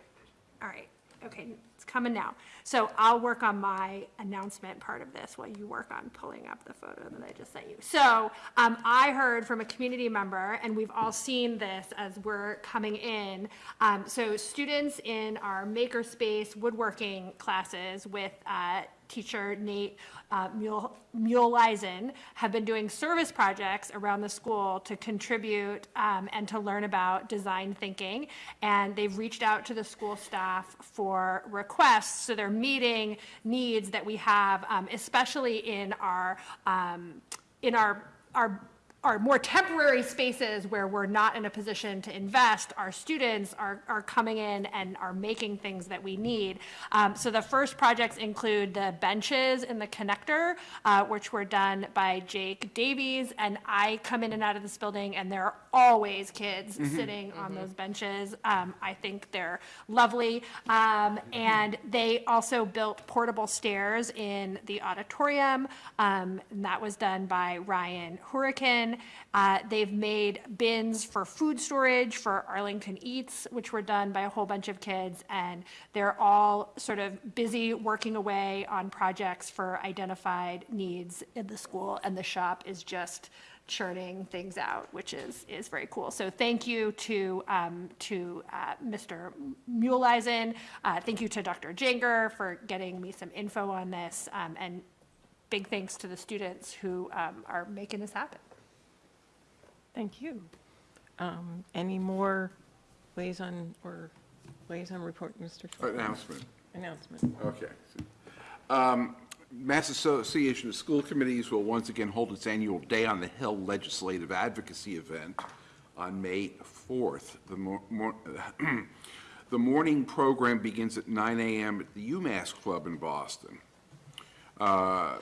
all right, okay, it's coming now. So I'll work on my announcement part of this while you work on pulling up the photo that I just sent you. So um, I heard from a community member, and we've all seen this as we're coming in. Um, So students in our makerspace woodworking classes with uh, teacher Nate uh, Mule- Muleisen have been doing service projects around the school to contribute um, and to learn about design thinking. And they've reached out to the school staff for requests, so they're meeting needs that we have, um, especially in our, um, in our, our our more temporary spaces where we're not in a position to invest, our students are, are coming in and are making things that we need. Um, so the first projects include the benches in the connector, uh, which were done by Jake Davies. And I come in and out of this building and there are always kids sitting on those benches. Um, I think they're lovely. Um, and they also built portable stairs in the auditorium. Um, and that was done by Ryan Hurricane. Uh, They've made bins for food storage for Arlington Eats, which were done by a whole bunch of kids. And they're all sort of busy working away on projects for identified needs in the school. And the shop is just churning things out, which is, is very cool. So thank you to, um, to uh, Mr. Muleisen. Uh, Thank you to Dr. Janger for getting me some info on this. um, And big thanks to the students who um, are making this happen. Thank you. Um, Any more liaison or liaison report, Mr. Schwartz? Announcement. Announcement. Okay. Um, Mass Association of School Committees will once again hold its annual Day on the Hill Legislative Advocacy event on May 4th. The mor- mor- [clears throat] The morning program begins at 9 a.m. at the UMass Club in Boston. Uh,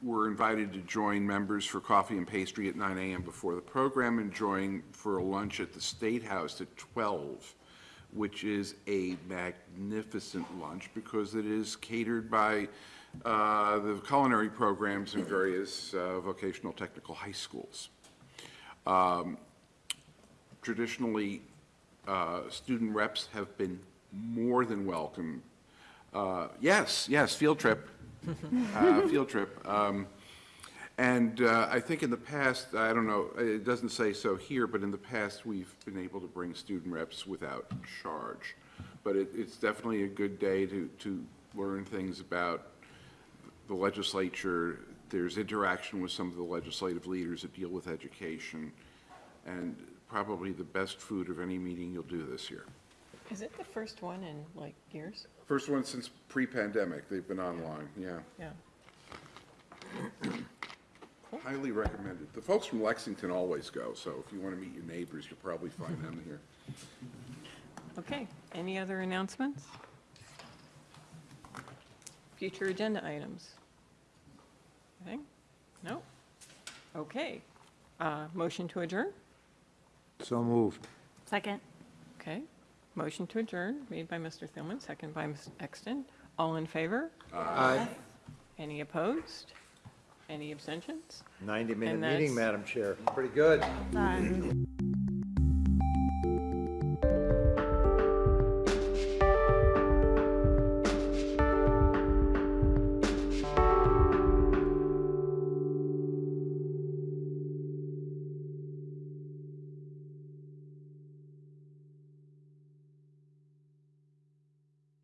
We're invited to join members for coffee and pastry at 9 a.m. before the program and join for a lunch at the State House at 12, which is a magnificent lunch because it is catered by uh, the culinary programs in various uh, vocational technical high schools. Um, Traditionally, uh, student reps have been more than welcome. Uh, Yes, yes, field trip, uh, field trip. Um, And uh, I think in the past, I don't know, it doesn't say so here, but in the past, we've been able to bring student reps without charge. But it, it's definitely a good day to, to learn things about the legislature. There's interaction with some of the legislative leaders that deal with education, and probably the best food of any meeting you'll do this year. Is it the first one in like years? First one since pre-pandemic, they've been online, yeah. Yeah. [clears throat] Highly recommended. The folks from Lexington always go, so if you want to meet your neighbors, you'll probably find them here. Okay, any other announcements? Future agenda items? Anything? No? Okay. Uh, Motion to adjourn? So moved. Second. Okay. Motion to adjourn, made by Mr. Thielman, second by Ms. Exton. All in favor? Aye. Any opposed? Any abstentions? 90-minute And meeting, that's- Madam Chair. Pretty good.